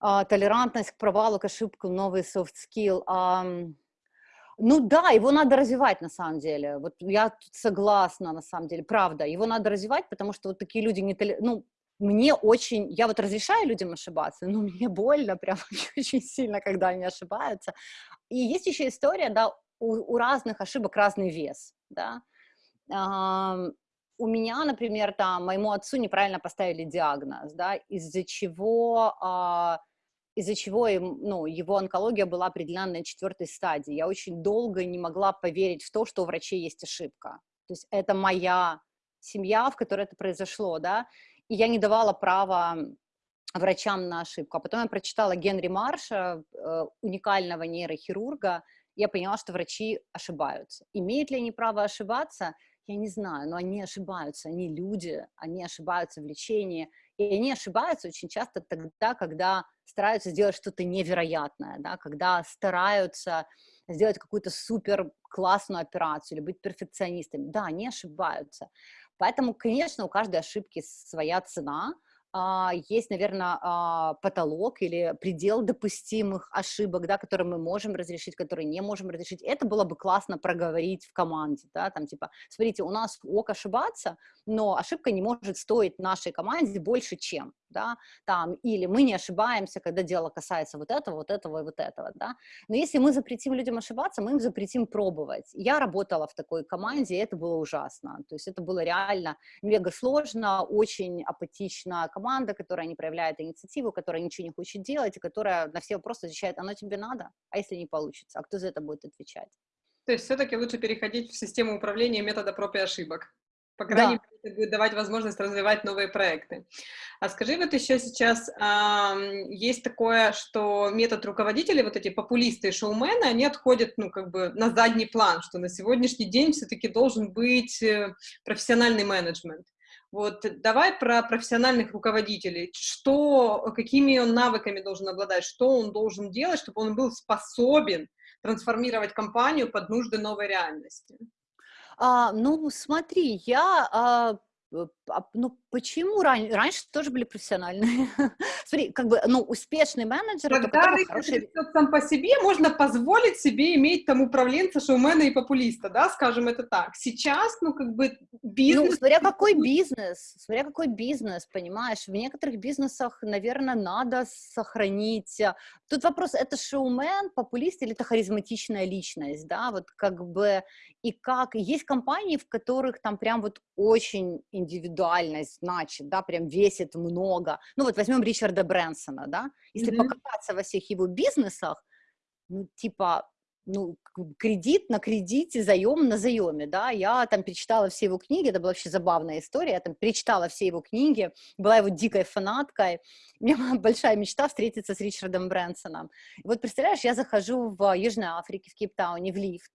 А, толерантность к провалу, к ошибкам, новый soft skill. А, ну да, его надо развивать на самом деле. Вот я тут согласна на самом деле, правда. Его надо развивать, потому что вот такие люди не толер... ну мне очень, я вот разрешаю людям ошибаться, но мне больно прям очень сильно, когда они ошибаются. И есть еще история, да, у, у разных ошибок разный вес, да. А, у меня, например, там, моему отцу неправильно поставили диагноз, да, из-за чего, а, из-за чего ну, его онкология была определена на четвертой стадии. Я очень долго не могла поверить в то, что у врачей есть ошибка. То есть это моя семья, в которой это произошло, да, и я не давала права врачам на ошибку. А потом я прочитала Генри Марша, э, уникального нейрохирурга, я поняла, что врачи ошибаются. Имеют ли они право ошибаться? Я не знаю, но они ошибаются, они люди, они ошибаются в лечении, и они ошибаются очень часто тогда, когда стараются сделать что-то невероятное, да, когда стараются сделать какую-то супер классную операцию или быть перфекционистами. Да, они ошибаются. Поэтому, конечно, у каждой ошибки своя цена, есть, наверное, а, потолок или предел допустимых ошибок, да, которые мы можем разрешить, которые не можем разрешить. Это было бы классно проговорить в команде, да, там типа, смотрите, у нас ок ошибаться, но ошибка не может стоить нашей команде больше, чем, да, там, или мы не ошибаемся, когда дело касается вот этого, вот этого и вот этого, да, но если мы запретим людям ошибаться, мы им запретим пробовать. Я работала в такой команде, и это было ужасно, то есть это было реально мега сложно, очень апатичная команда, которая не проявляет инициативу, которая ничего не хочет делать, и которая на все вопросы отвечает, оно тебе надо, а если не получится, а кто за это будет отвечать? То есть все-таки лучше переходить в систему управления метода проб и ошибок. По крайней да. мере, это будет давать возможность развивать новые проекты. А скажи, вот еще сейчас э, есть такое, что метод руководителей, вот эти популисты и шоумены, они отходят, ну, как бы на задний план, что на сегодняшний день все-таки должен быть э, профессиональный менеджмент. Вот давай про профессиональных руководителей. Что, какими он навыками должен обладать, что он должен делать, чтобы он был способен трансформировать компанию под нужды новой реальности? А, ну, смотри, я а, ну, почему ран... раньше тоже были профессиональные? Смотри, как бы, ну, успешный менеджер... Когда рынок хороший... сам по себе, можно позволить себе иметь там управленца, шоумена и популиста, да, скажем это так. Сейчас, ну, как бы, бизнес... Ну, смотря какой бизнес, смотря какой бизнес, понимаешь, в некоторых бизнесах, наверное, надо сохранить... А, тут вопрос, это шоумен, популист или это харизматичная личность, да, вот как бы, и как... Есть компании, в которых там прям вот очень индивидуальность значит, да, прям весит много. Ну вот возьмем Ричарда Брэнсона, да, если mm-hmm. покопаться во всех его бизнесах, ну типа, ну, кредит на кредите, заем на заеме, да, я там перечитала все его книги, это была вообще забавная история, я там перечитала все его книги, была его дикой фанаткой, у меня была большая мечта встретиться с Ричардом Брэнсоном. И вот представляешь, я захожу в Южной Африке, в Кейптауне, в лифт,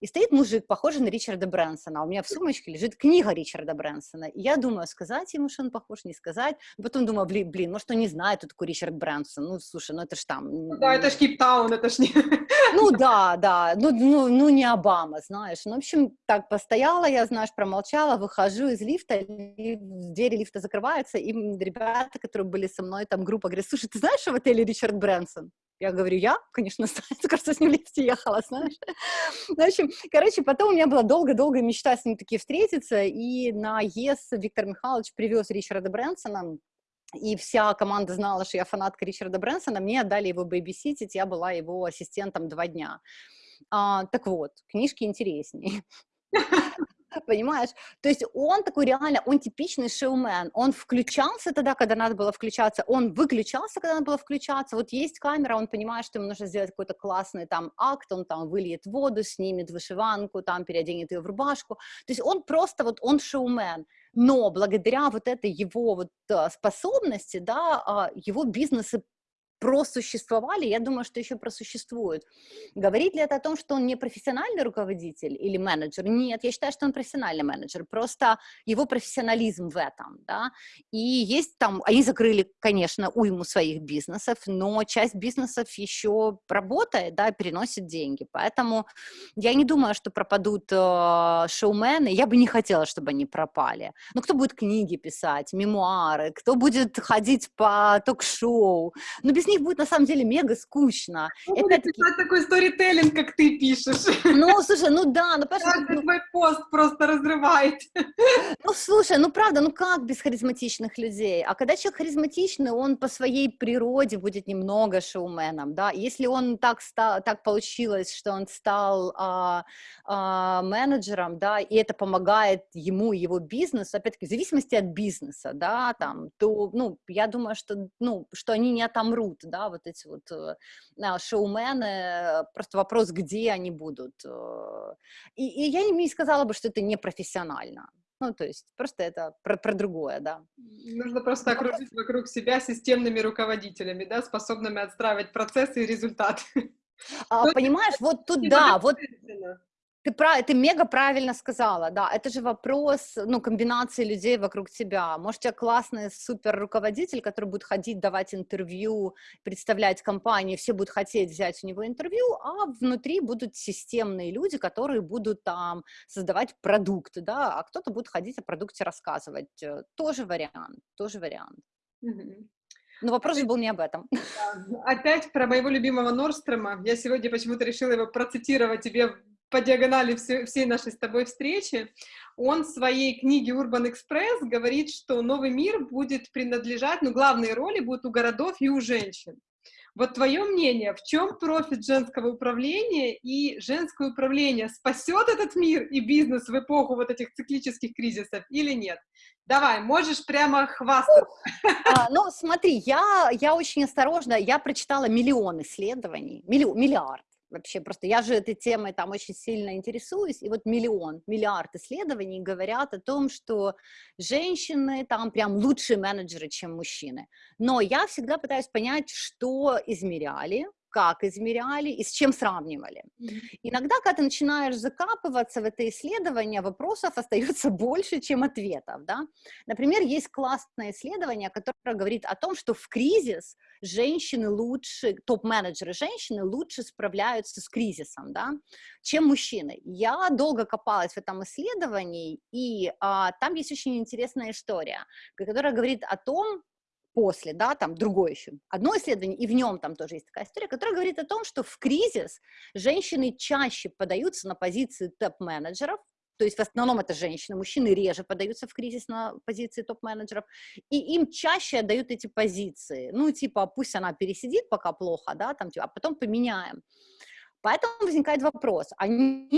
и стоит мужик, похожий на Ричарда Брэнсона, а у меня в сумочке лежит книга Ричарда Брэнсона. И я думаю, сказать ему, что он похож, не сказать. Потом думаю, блин, блин, может, он не знает, кто такой Ричард Брэнсон. Ну, слушай, ну это ж там... Ну да, это ж Кейптаун, это ж не... Ну да, да, ну, ну, ну не Обама, знаешь. Ну, в общем, так постояла я, знаешь, промолчала, выхожу из лифта, и двери лифта закрываются, и ребята, которые были со мной, там группа, говорят, слушай, ты знаешь, что в отеле Ричард Брэнсон? Я говорю, я, конечно, кажется, с ним в лифте ехала, знаешь. В общем, короче, потом у меня была долго-долго мечта с ним таки встретиться, и на ЕС Виктор Михайлович привез Ричарда Брэнсона, и вся команда знала, что я фанатка Ричарда Брэнсона, мне отдали его бэйбиситить, я была его ассистентом два дня. А, так вот, книжки интереснее. понимаешь? То есть он такой реально, он типичный шоумен, он включался тогда, когда надо было включаться, он выключался, когда надо было включаться, вот есть камера, он понимает, что ему нужно сделать какой-то классный там акт, он там выльет воду, снимет вышиванку, там переоденет ее в рубашку, то есть он просто вот, он шоумен, но благодаря вот этой его вот э, способности, да, а, его бизнесы просуществовали, я думаю, что еще просуществуют. Говорит ли это о том, что он не профессиональный руководитель или менеджер? Нет, я считаю, что он профессиональный менеджер, просто его профессионализм в этом, да, и есть там, они закрыли, конечно, уйму своих бизнесов, но часть бизнесов еще работает, да, переносит деньги, поэтому я не думаю, что пропадут э, шоумены, я бы не хотела, чтобы они пропали, но кто будет книги писать, мемуары, кто будет ходить по ток-шоу, ну, без них будет на самом деле мега скучно. Ну, будет писать такой сторителлинг, как ты пишешь. Ну, слушай, ну да, ну потому ну... твой пост просто разрывает. Ну, слушай, ну правда, ну как без харизматичных людей? А когда человек харизматичный, он по своей природе будет немного шоуменом, да? Если он так, стал, так получилось, что он стал а, а, менеджером, да, и это помогает ему, его бизнесу, опять-таки, в зависимости от бизнеса, да, там, то, ну, я думаю, что, ну, что они не отомрут, да, вот эти вот э, шоумены, просто вопрос, где они будут. Э. И, и я не сказала бы, что это не профессионально. Ну, то есть просто это про, про другое, да. Нужно просто окружить вокруг себя системными руководителями, да, способными отстраивать процессы и результаты. А, понимаешь, вот тут да, вот ты, прав, ты мега правильно сказала, да, это же вопрос, ну, комбинации людей вокруг тебя. Может, у тебя классный супер руководитель, который будет ходить, давать интервью, представлять компанию, все будут хотеть взять у него интервью, а внутри будут системные люди, которые будут там создавать продукты, да, а кто-то будет ходить о продукте рассказывать. Э, тоже вариант, тоже вариант. Но вопрос же был не об этом. Опять про моего любимого Норстрома. Я сегодня почему-то решила его процитировать тебе по диагонали все, всей нашей с тобой встречи, он в своей книге Urban Express говорит, что новый мир будет принадлежать, ну, главные роли будут у городов и у женщин. Вот твое мнение, в чем профит женского управления и женское управление спасет этот мир и бизнес в эпоху вот этих циклических кризисов или нет? Давай, можешь прямо хвастаться. А, ну, смотри, я, я очень осторожна, я прочитала миллион исследований, миллион, миллиард вообще просто я же этой темой там очень сильно интересуюсь, и вот миллион, миллиард исследований говорят о том, что женщины там прям лучшие менеджеры, чем мужчины. Но я всегда пытаюсь понять, что измеряли, как измеряли и с чем сравнивали. Mm-hmm. Иногда, когда ты начинаешь закапываться в это исследование, вопросов остается больше, чем ответов. Да? Например, есть классное исследование, которое говорит о том, что в кризис женщины лучше, топ-менеджеры женщины лучше справляются с кризисом, да, чем мужчины. Я долго копалась в этом исследовании, и а, там есть очень интересная история, которая говорит о том, после, да, там другое еще, одно исследование, и в нем там тоже есть такая история, которая говорит о том, что в кризис женщины чаще подаются на позиции топ-менеджеров, то есть в основном это женщины, мужчины реже подаются в кризис на позиции топ-менеджеров, и им чаще отдают эти позиции, ну, типа, пусть она пересидит пока плохо, да, там, типа, а потом поменяем. Поэтому возникает вопрос, они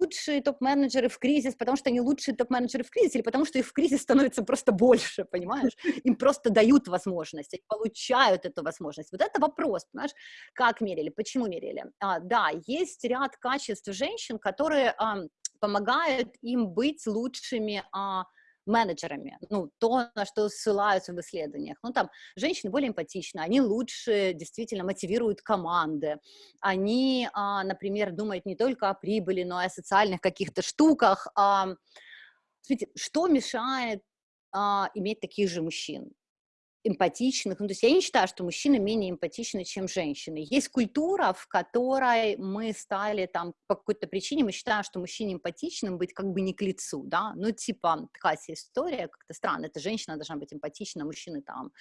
лучшие топ-менеджеры в кризис, потому что они лучшие топ-менеджеры в кризис, или потому что их в кризис становится просто больше, понимаешь? Им просто дают возможность, они получают эту возможность. Вот это вопрос, понимаешь, как мерили, почему мерили. А, да, есть ряд качеств женщин, которые а, помогают им быть лучшими а, менеджерами, ну, то, на что ссылаются в исследованиях. Ну, там, женщины более эмпатичны, они лучше действительно мотивируют команды, они, а, например, думают не только о прибыли, но и о социальных каких-то штуках. А, смотрите, что мешает а, иметь таких же мужчин? Эмпатичных. Ну, то есть я не считаю, что мужчины менее эмпатичны, чем женщины. Есть культура, в которой мы стали там по какой-то причине, мы считаем, что мужчине эмпатичным быть как бы не к лицу, да, ну, типа, такая история, как-то странно, эта женщина должна быть эмпатична, мужчины там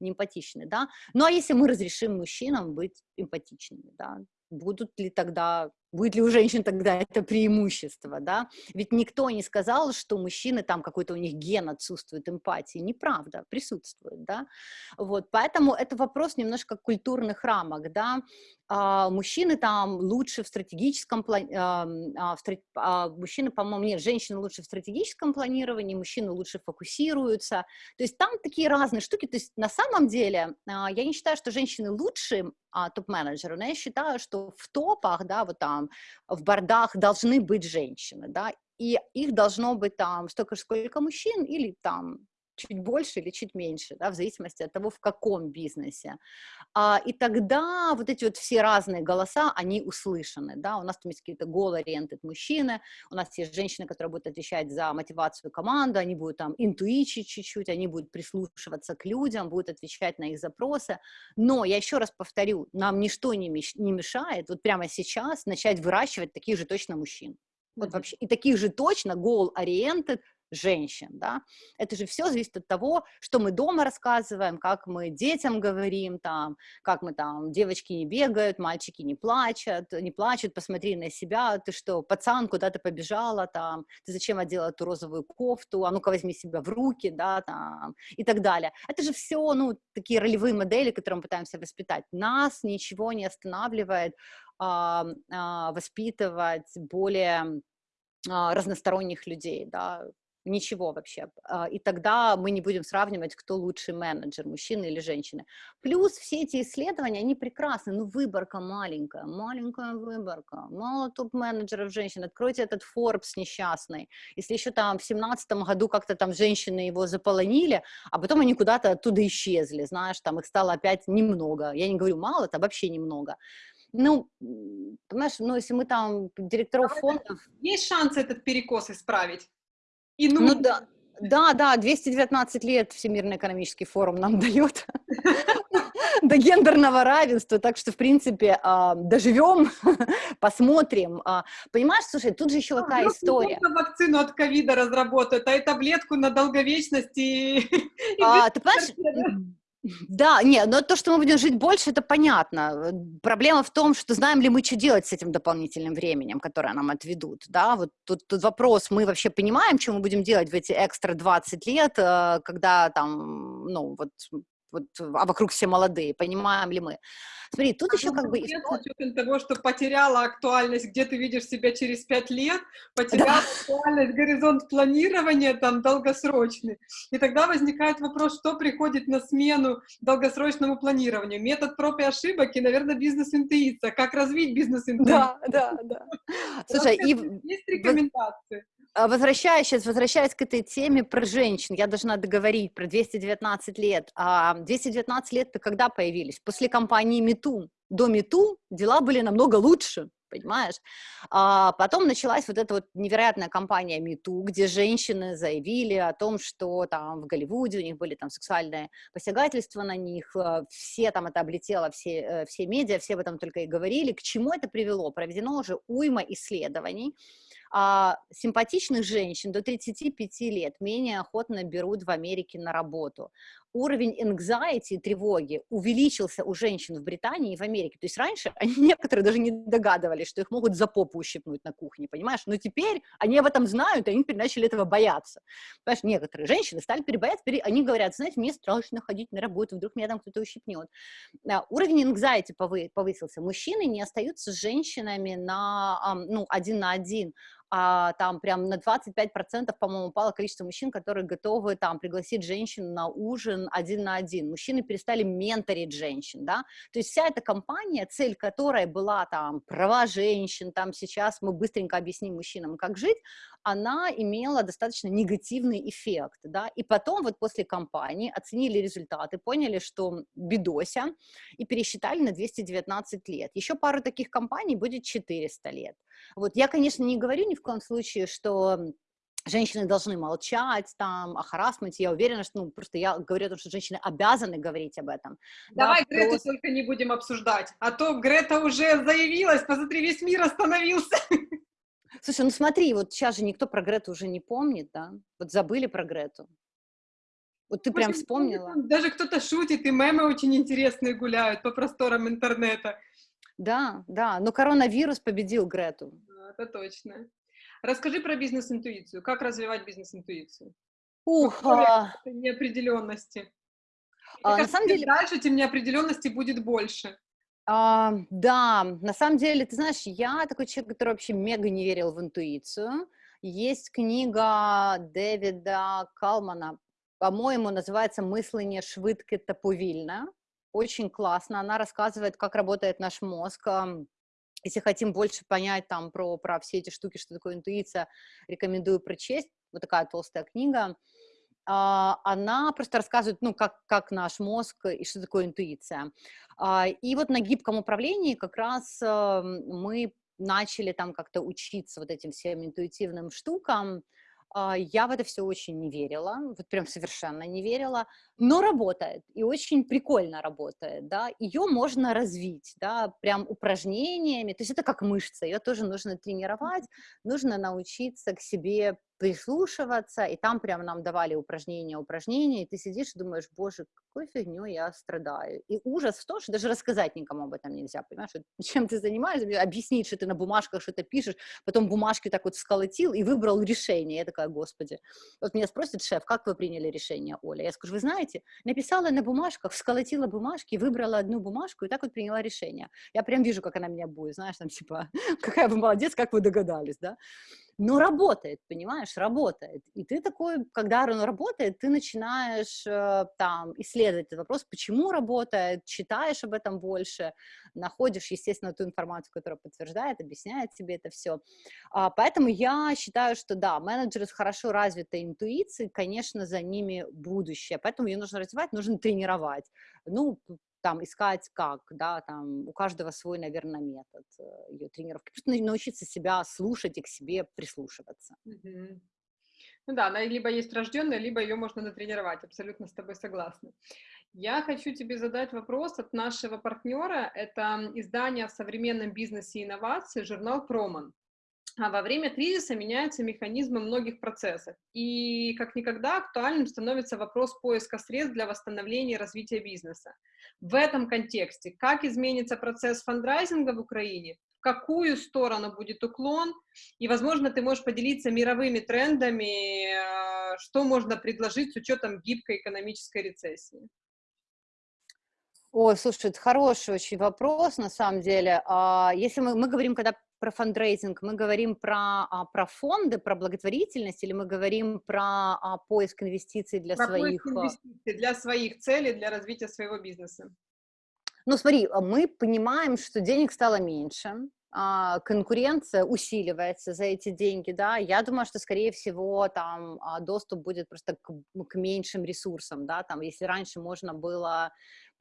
не эмпатичны, да, ну, а если мы разрешим мужчинам быть эмпатичными, да, будут ли тогда, будет ли у женщин тогда это преимущество, да? Ведь никто не сказал, что мужчины там какой-то у них ген отсутствует эмпатии, неправда, присутствует, да? Вот, поэтому это вопрос немножко культурных рамок, да? А, мужчины там лучше в стратегическом плане, а, а, а, мужчины, по-моему, нет, женщины лучше в стратегическом планировании, мужчины лучше фокусируются, то есть там такие разные штуки, то есть на самом деле а, я не считаю, что женщины лучше а, топ-менеджеры, но я считаю, что в топах, да, вот там, в бордах должны быть женщины, да, и их должно быть там столько же, сколько мужчин, или там чуть больше или чуть меньше, да, в зависимости от того, в каком бизнесе. А, и тогда вот эти вот все разные голоса, они услышаны, да, у нас там есть какие-то goal-oriented мужчины, у нас есть женщины, которые будут отвечать за мотивацию команды, они будут там интуичить чуть-чуть, они будут прислушиваться к людям, будут отвечать на их запросы, но я еще раз повторю, нам ничто не мешает вот прямо сейчас начать выращивать таких же точно мужчин. Вот вообще, и таких же точно goal-oriented женщин, да, это же все зависит от того, что мы дома рассказываем, как мы детям говорим, там, как мы там, девочки не бегают, мальчики не плачут, не плачут, посмотри на себя, ты что, пацан, куда ты побежала, там, ты зачем одела эту розовую кофту, а ну-ка возьми себя в руки, да, там, и так далее. Это же все, ну, такие ролевые модели, которые мы пытаемся воспитать. Нас ничего не останавливает а, а, воспитывать более а, разносторонних людей, да, ничего вообще. А, и тогда мы не будем сравнивать, кто лучший менеджер, мужчина или женщина. Плюс все эти исследования, они прекрасны, ну выборка маленькая, маленькая выборка, мало топ-менеджеров женщин, откройте этот Forbes несчастный, если еще там в семнадцатом году как-то там женщины его заполонили, а потом они куда-то оттуда исчезли, знаешь, там их стало опять немного, я не говорю мало, это вообще немного, ну, понимаешь, ну, если мы там директоров фондов... Есть шанс этот перекос исправить? И ну, ну да, да, да, 219 лет Всемирный экономический форум нам дает до гендерного равенства, так что, в принципе, а, доживем, посмотрим. А, понимаешь, слушай, тут же еще какая история. вакцину от ковида разработают, а и таблетку на долговечность и... А, ты понимаешь, да, нет, но то, что мы будем жить больше, это понятно. Проблема в том, что знаем ли мы, что делать с этим дополнительным временем, которое нам отведут, да, вот тут, тут вопрос, мы вообще понимаем, что мы будем делать в эти экстра 20 лет, э, когда там, ну, вот вот, а вокруг все молодые, понимаем ли мы? Смотри, тут а еще как бы... С учетом того, что потеряла актуальность, где ты видишь себя через пять лет, потеряла да. актуальность, горизонт планирования там долгосрочный. И тогда возникает вопрос, что приходит на смену долгосрочному планированию. Метод проб и ошибок и, наверное, бизнес-интуиция. Как развить бизнес-интуицию? Да, да, да. Слушай, и... Есть рекомендации? А, возвращаясь, сейчас возвращаясь к этой теме про женщин, я должна договорить про 219 лет. А 219 лет-то когда появились? После кампании МИТУ. До МИТУ дела были намного лучше, понимаешь? А потом началась вот эта вот невероятная кампания МИТУ, где женщины заявили о том, что там в Голливуде у них были там сексуальные посягательства на них, э, все там это облетело, все, э, все медиа, все об этом только и говорили. К чему это привело? Проведено уже уйма исследований, а, симпатичных женщин до 35 лет менее охотно берут в Америке на работу. Уровень anxiety, тревоги увеличился у женщин в Британии и в Америке. То есть раньше они некоторые даже не догадывались, что их могут за попу ущипнуть на кухне, понимаешь? Но теперь они об этом знают, и они теперь начали этого бояться. Понимаешь, некоторые женщины стали перебояться, они говорят, знаете, мне страшно ходить на работу, вдруг меня там кто-то ущипнет. Уровень anxiety повысился. Мужчины не остаются с женщинами на, ну, один на один, а, там прям на 25%, по-моему, упало количество мужчин, которые готовы там пригласить женщин на ужин один на один. Мужчины перестали менторить женщин, да, то есть вся эта компания, цель которой была там права женщин, там сейчас мы быстренько объясним мужчинам, как жить, она имела достаточно негативный эффект, да, и потом вот после кампании оценили результаты, поняли, что бедося, и пересчитали на 219 лет. Еще пару таких компаний будет 400 лет. Вот я, конечно, не говорю ни в коем случае, что женщины должны молчать там о харасменте, я уверена, что, ну, просто я говорю о том, что женщины обязаны говорить об этом. Давай да, Грету просто... только не будем обсуждать, а то Грета уже заявилась, посмотри, весь мир остановился. Слушай, ну смотри, вот сейчас же никто про Грету уже не помнит, да? Вот забыли про Грету. Вот ты Может, прям вспомнила. Даже кто-то шутит, и мемы очень интересные гуляют по просторам интернета. Да, да, но коронавирус победил Грету. Это точно. Расскажи про бизнес-интуицию. Как развивать бизнес-интуицию? Ух, а... неопределенности. А, на самом деле... Дальше, тем неопределенности будет больше. А, да, на самом деле, ты знаешь, я такой человек, который вообще мега не верил в интуицию. Есть книга Дэвида Калмана, по-моему, называется «Мысление швидке та повільно». Очень классно. Она рассказывает, как работает наш мозг. Если хотим больше понять там про, про все эти штуки, что такое интуиция, рекомендую прочесть. Вот такая толстая книга. А, она просто рассказывает, ну, как, как наш мозг и что такое интуиция. А, и вот на гибком управлении как раз мы начали там как-то учиться вот этим всем интуитивным штукам, я в это все очень не верила, вот прям совершенно не верила, но работает, и очень прикольно работает, да, ее можно развить, да, прям упражнениями, то есть это как мышца, ее тоже нужно тренировать, нужно научиться к себе прислушиваться, и там прямо нам давали упражнения, упражнения, и ты сидишь и думаешь, боже, какой фигней я страдаю. И ужас в том, что даже рассказать никому об этом нельзя, понимаешь, чем ты занимаешься, объяснить, что ты на бумажках что-то пишешь, потом бумажки так вот сколотил и выбрал решение. Я такая, господи. Вот меня спросит шеф, как вы приняли решение, Оля? Я скажу, вы знаете, написала на бумажках, сколотила бумажки, выбрала одну бумажку и так вот приняла решение. Я прям вижу, как она меня будет, знаешь, там типа, какая вы молодец, как вы догадались, да? Но работает, понимаешь, работает. И ты такой, когда оно работает, ты начинаешь э, там исследовать этот вопрос, почему работает, читаешь об этом больше, находишь, естественно, ту информацию, которая подтверждает, объясняет тебе это все. А, поэтому я считаю, что да, менеджеры с хорошо развитой интуицией, конечно, за ними будущее, поэтому ее нужно развивать, нужно тренировать. Ну, там искать как, да, там у каждого свой, наверное, метод э, ее тренировки. Просто научиться себя слушать и к себе прислушиваться. Ну да, она либо есть рожденная, либо ее можно натренировать, абсолютно с тобой согласна. Я хочу тебе задать вопрос от нашего партнера, это издание о современном бизнесе и инновации, журнал «Проман». А во время кризиса меняются механизмы многих процессов, и как никогда актуальным становится вопрос поиска средств для восстановления и развития бизнеса. В этом контексте, как изменится процесс фандрайзинга в Украине, в какую сторону будет уклон, и, возможно, ты можешь поделиться мировыми трендами, э, что можно предложить с учетом гибкой экономической рецессии. Ой, слушай, это хороший очень вопрос, на самом деле. А, если мы, мы говорим, когда про фандрейзинг, мы говорим про, а, про фонды, про благотворительность, или мы говорим про а, поиск инвестиций для про своих... Поиск инвестиций для своих целей, для развития своего бизнеса. Ну, смотри, мы понимаем, что денег стало меньше, конкуренция усиливается за эти деньги, да, я думаю, что, скорее всего, там доступ будет просто к, к меньшим ресурсам, да, там, если раньше можно было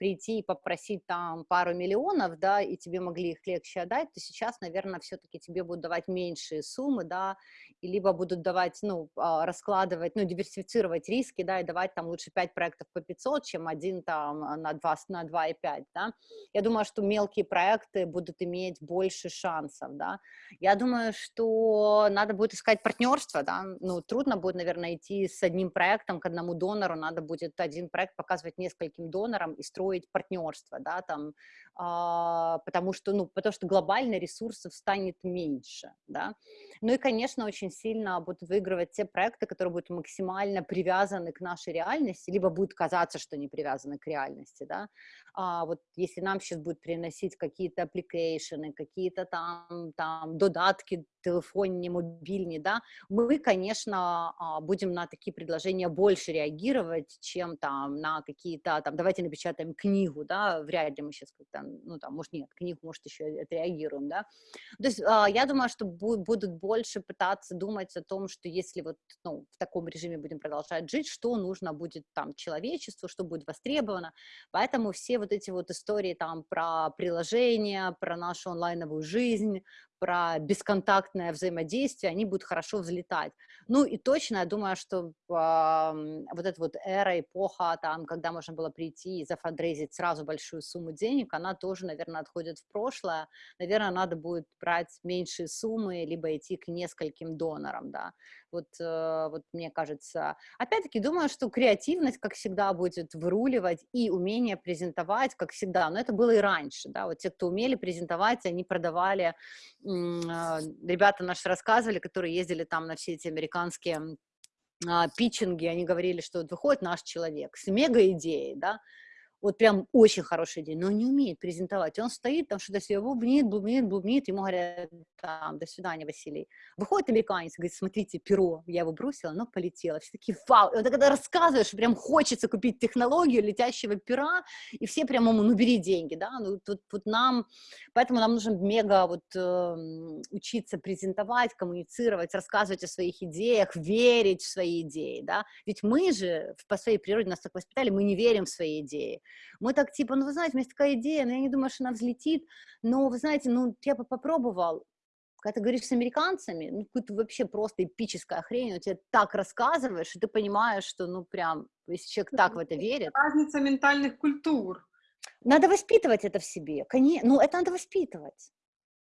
прийти и попросить там пару миллионов, да, и тебе могли их легче отдать, то сейчас, наверное, все-таки тебе будут давать меньшие суммы, да, и либо будут давать, ну, а, раскладывать, ну, диверсифицировать риски, да, и давать там лучше 5 проектов по 500, чем один там на 2, на 2,5, да. Я думаю, что мелкие проекты будут иметь больше шансов, да. Я думаю, что надо будет искать партнерство, да, ну, трудно будет, наверное, идти с одним проектом к одному донору, надо будет один проект показывать нескольким донорам и строить строить партнерство, да, там, а, потому что, ну, потому что глобально ресурсов станет меньше, да. Ну и, конечно, очень сильно будут выигрывать те проекты, которые будут максимально привязаны к нашей реальности, либо будет казаться, что не привязаны к реальности, да. А вот если нам сейчас будет приносить какие-то application ы, какие-то там, там додатки телефонні, мобильні, да, мы, конечно, а, будем на такие предложения больше реагировать, чем там на какие-то, там, давайте напечатаем книгу, да, вряд ли мы сейчас как-то, ну, там, может, нет, книгу, может, еще отреагируем, да. То есть а, я думаю, что будут больше пытаться думать о том, что если вот, ну, в таком режиме будем продолжать жить, что нужно будет там человечеству, что будет востребовано, поэтому все вот эти вот истории там про приложения, про нашу онлайновую жизнь, про бесконтактное взаимодействие, они будут хорошо взлетать. Ну и точно, я думаю, что э, вот эта вот эра, эпоха, там, когда можно было прийти и зафандрейзить сразу большую сумму денег, она тоже, наверное, отходит в прошлое. Наверное, надо будет брать меньшие суммы, либо идти к нескольким донорам, да. Вот, э, вот мне кажется. Опять-таки, думаю, что креативность, как всегда, будет выруливать и умение презентовать, как всегда. Но это было и раньше, да. Вот те, кто умели презентовать, они продавали ребята наши рассказывали, которые ездили там на все эти американские а, питчинги, они говорили, что вот выходит наш человек с мега-идеей, да, вот прям очень хорошая идея, но он не умеет презентовать. Он стоит там что-то себе бубнит, бубнит, бубнит, ему говорят, там, до свидания, Василий. Выходит американец, говорит, смотрите, перо, я его бросила, оно полетело. Все такие, вау, и вот когда рассказываешь, прям хочется купить технологию летящего пера, и все прям ему, ну, бери деньги, да, ну, тут, тут нам, поэтому нам нужно мега вот э, учиться презентовать, коммуницировать, рассказывать о своих идеях, верить в свои идеи, да, ведь мы же по своей природе нас так воспитали, мы не верим в свои идеи, мы так типа, ну, вы знаете, у меня есть такая идея, но я не думаю, что она взлетит, но, вы знаете, ну, я бы попробовал, когда ты говоришь с американцами, ну, какую-то вообще просто эпическая хрень, он тебе так рассказываешь, и ты понимаешь, что, ну, прям, если человек так в это верит. Разница ментальных культур. Надо воспитывать это в себе, конечно, ну, это надо воспитывать.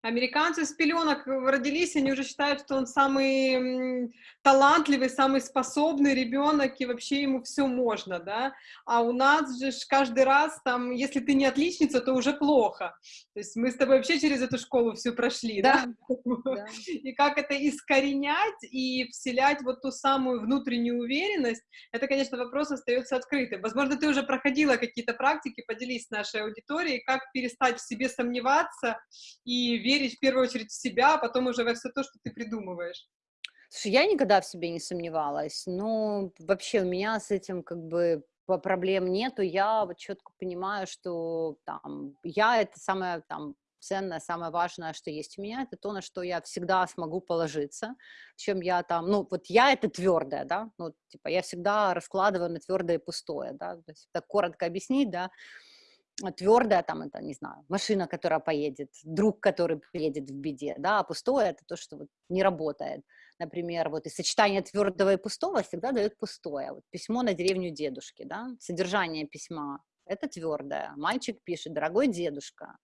Американцы с пеленок родились, они уже считают, что он самый талантливый, самый способный ребенок, и вообще ему все можно, да, а у нас же каждый раз там, если ты не отличница, то уже плохо, то есть мы с тобой вообще через эту школу все прошли, да, да? и как это искоренять и вселять вот ту самую внутреннюю уверенность, это, конечно, вопрос остается открытым, возможно, ты уже проходила какие-то практики, поделись с нашей аудиторией, как перестать в себе сомневаться и верить в первую очередь в себя, а потом уже во все то, что ты придумываешь. Слушай, я никогда в себе не сомневалась, но вообще у меня с этим как бы проблем нету. Я вот четко понимаю, что там я это самое там ценное, самое важное, что есть у меня, это то, на что я всегда смогу положиться, чем я там, ну, вот я это твердое, да, ну, типа, я всегда раскладываю на твердое и пустое, да, то есть так коротко объяснить, да, твердое, там, это, не знаю, машина, которая поедет, друг, который приедет в беде, да, а пустое это то, что вот не работает. Например, вот и сочетание твердого и пустого всегда дает пустое. Вот письмо на деревню дедушки, да, содержание письма – это твердое. Мальчик пишет, дорогой дедушка,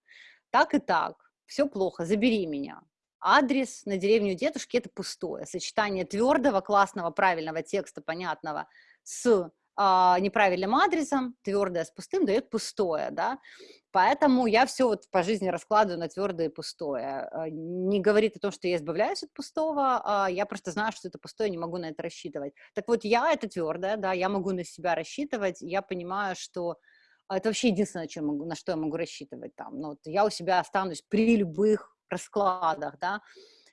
так и так, все плохо, забери меня. Адрес на деревню дедушки – это пустое. Сочетание твердого, классного, правильного текста, понятного, с неправильным адресом, твердое с пустым дает пустое, да, поэтому я все вот по жизни раскладываю на твердое и пустое. А, не говорит о том, что я избавляюсь от пустого, а я просто знаю, что это пустое, не могу на это рассчитывать. Так вот, я это твердое, да, я могу на себя рассчитывать, я понимаю, что это вообще единственное, чем могу, на что я могу рассчитывать там. Ну, вот я у себя останусь при любых раскладах, да,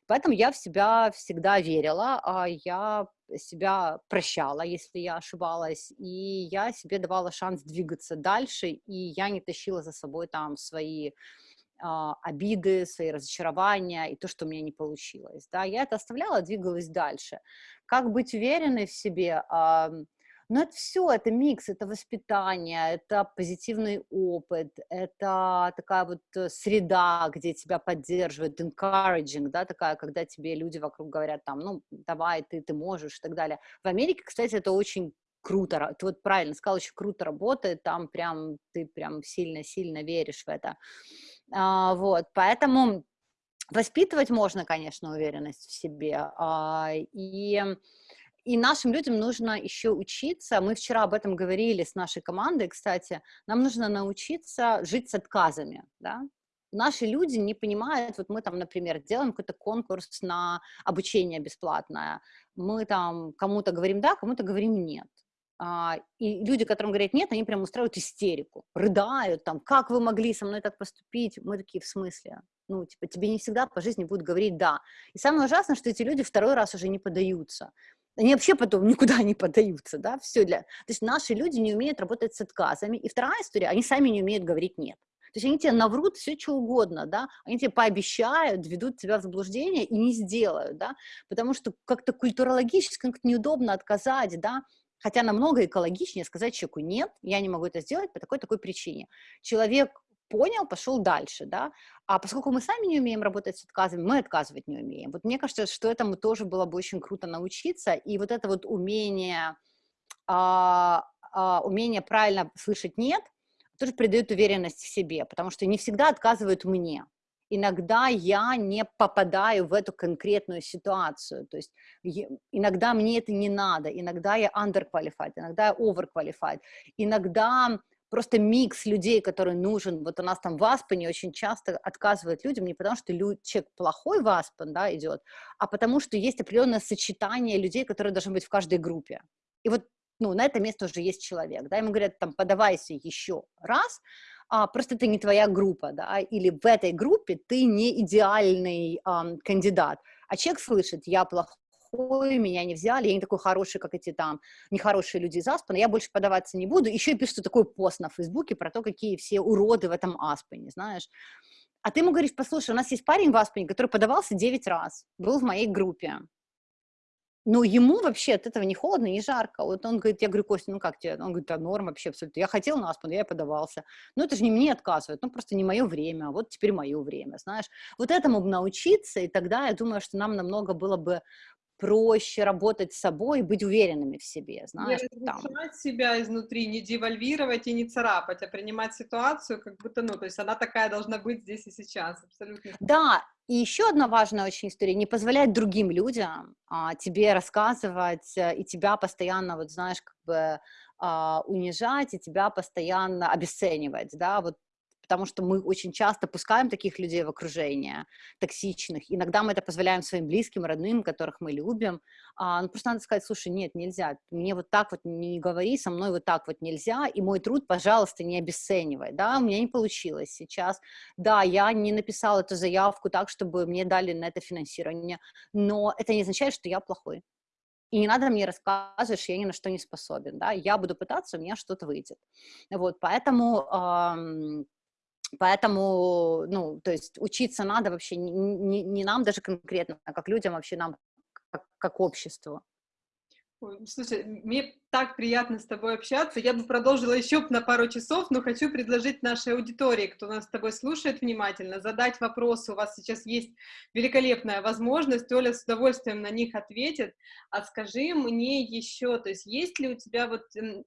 Поэтому я в себя всегда верила, а я себя прощала, если я ошибалась, и я себе давала шанс двигаться дальше, и я не тащила за собой там свои а, обиды, свои разочарования и то, что у меня не получилось. Да, я это оставляла, двигалась дальше. Как быть уверенной в себе? Но это все, это микс, это воспитание, это позитивный опыт, это такая вот э, среда, где тебя поддерживают, encouraging, да, такая, когда тебе люди вокруг говорят там, ну, давай, ты, ты можешь и так далее. В Америке, кстати, это очень круто, ты вот правильно сказал, очень круто работает, там прям, ты прям сильно-сильно веришь в это. А, вот, поэтому воспитывать можно, конечно, уверенность в себе, а, и и нашим людям нужно еще учиться, мы вчера об этом говорили с нашей командой, кстати, нам нужно научиться жить с отказами, да? Наши люди не понимают, вот мы там, например, делаем какой-то конкурс на обучение бесплатное, мы там кому-то говорим да, кому-то говорим нет. А, и люди, которым говорят нет, они прям устраивают истерику, рыдают там, как вы могли со мной так поступить? Мы такие, в смысле? Ну, типа, тебе не всегда по жизни будут говорить да. И самое ужасное, что эти люди второй раз уже не подаются они вообще потом никуда не поддаются, да, все для... То есть наши люди не умеют работать с отказами. И вторая история, они сами не умеют говорить «нет». То есть они тебе наврут все, что угодно, да, они тебе пообещают, ведут тебя в заблуждение и не сделают, да, потому что как-то культурологически как-то неудобно отказать, да, хотя намного экологичнее сказать человеку «нет, я не могу это сделать по такой-такой причине». Человек понял, пошел дальше, да, а поскольку мы сами не умеем работать с отказами, мы отказывать не умеем. Вот мне кажется, что этому тоже было бы очень круто научиться, и вот это вот умение, а, а, умение правильно слышать «нет», тоже придает уверенность в себе, потому что не всегда отказывают мне. Иногда я не попадаю в эту конкретную ситуацию, то есть иногда мне это не надо, иногда я underqualified, иногда я overqualified, иногда просто микс людей, который нужен. Вот у нас там в Аспене очень часто отказывают людям не потому, что человек плохой в Аспен, да, идет, а потому что есть определенное сочетание людей, которые должны быть в каждой группе. И вот ну, на это место уже есть человек, да, ему говорят, там, подавайся еще раз, а, просто это не твоя группа, да, или в этой группе ты не идеальный а, кандидат, а человек слышит, я плохой, плохой, меня не взяли, я не такой хороший, как эти там нехорошие люди из Аспена, я больше подаваться не буду. Еще и пишут такой пост на Фейсбуке про то, какие все уроды в этом Аспене, знаешь. А ты ему говоришь, послушай, у нас есть парень в Аспене, который подавался 9 раз, был в моей группе. Но ему вообще от этого не холодно, не жарко. Вот он говорит, я говорю, Костя, ну как тебе? Он говорит, да норм вообще абсолютно. Я хотел на Аспен, я подавался. Ну это же не мне отказывают, ну просто не мое время, вот теперь мое время, знаешь. Вот этому бы научиться, и тогда я думаю, что нам намного было бы проще работать с собой и быть уверенными в себе, знаешь. Не там. себя изнутри, не девальвировать и не царапать, а принимать ситуацию как будто, ну, то есть она такая должна быть здесь и сейчас, абсолютно. Да, и еще одна важная очень история, не позволять другим людям а, тебе рассказывать а, и тебя постоянно, вот знаешь, как бы а, унижать и тебя постоянно обесценивать, да, вот потому что мы очень часто пускаем таких людей в окружение, токсичных. Иногда мы это позволяем своим близким, родным, которых мы любим. А, ну, просто надо сказать, слушай, нет, нельзя, мне вот так вот не говори, со мной вот так вот нельзя, и мой труд, пожалуйста, не обесценивай, да, у меня не получилось сейчас. Да, я не написала эту заявку так, чтобы мне дали на это финансирование, но это не означает, что я плохой. И не надо мне рассказывать, что я ни на что не способен, да, я буду пытаться, у меня что-то выйдет. Вот, поэтому, эм, поэтому, ну, то есть учиться надо вообще не, не, не нам даже конкретно, а как людям, вообще нам как, как обществу. Слушай, мне так приятно с тобой общаться. Я бы продолжила еще на пару часов, но хочу предложить нашей аудитории, кто нас с тобой слушает внимательно, задать вопросы. У вас сейчас есть великолепная возможность. Оля с удовольствием на них ответит. А скажи мне еще, то есть есть ли у тебя вот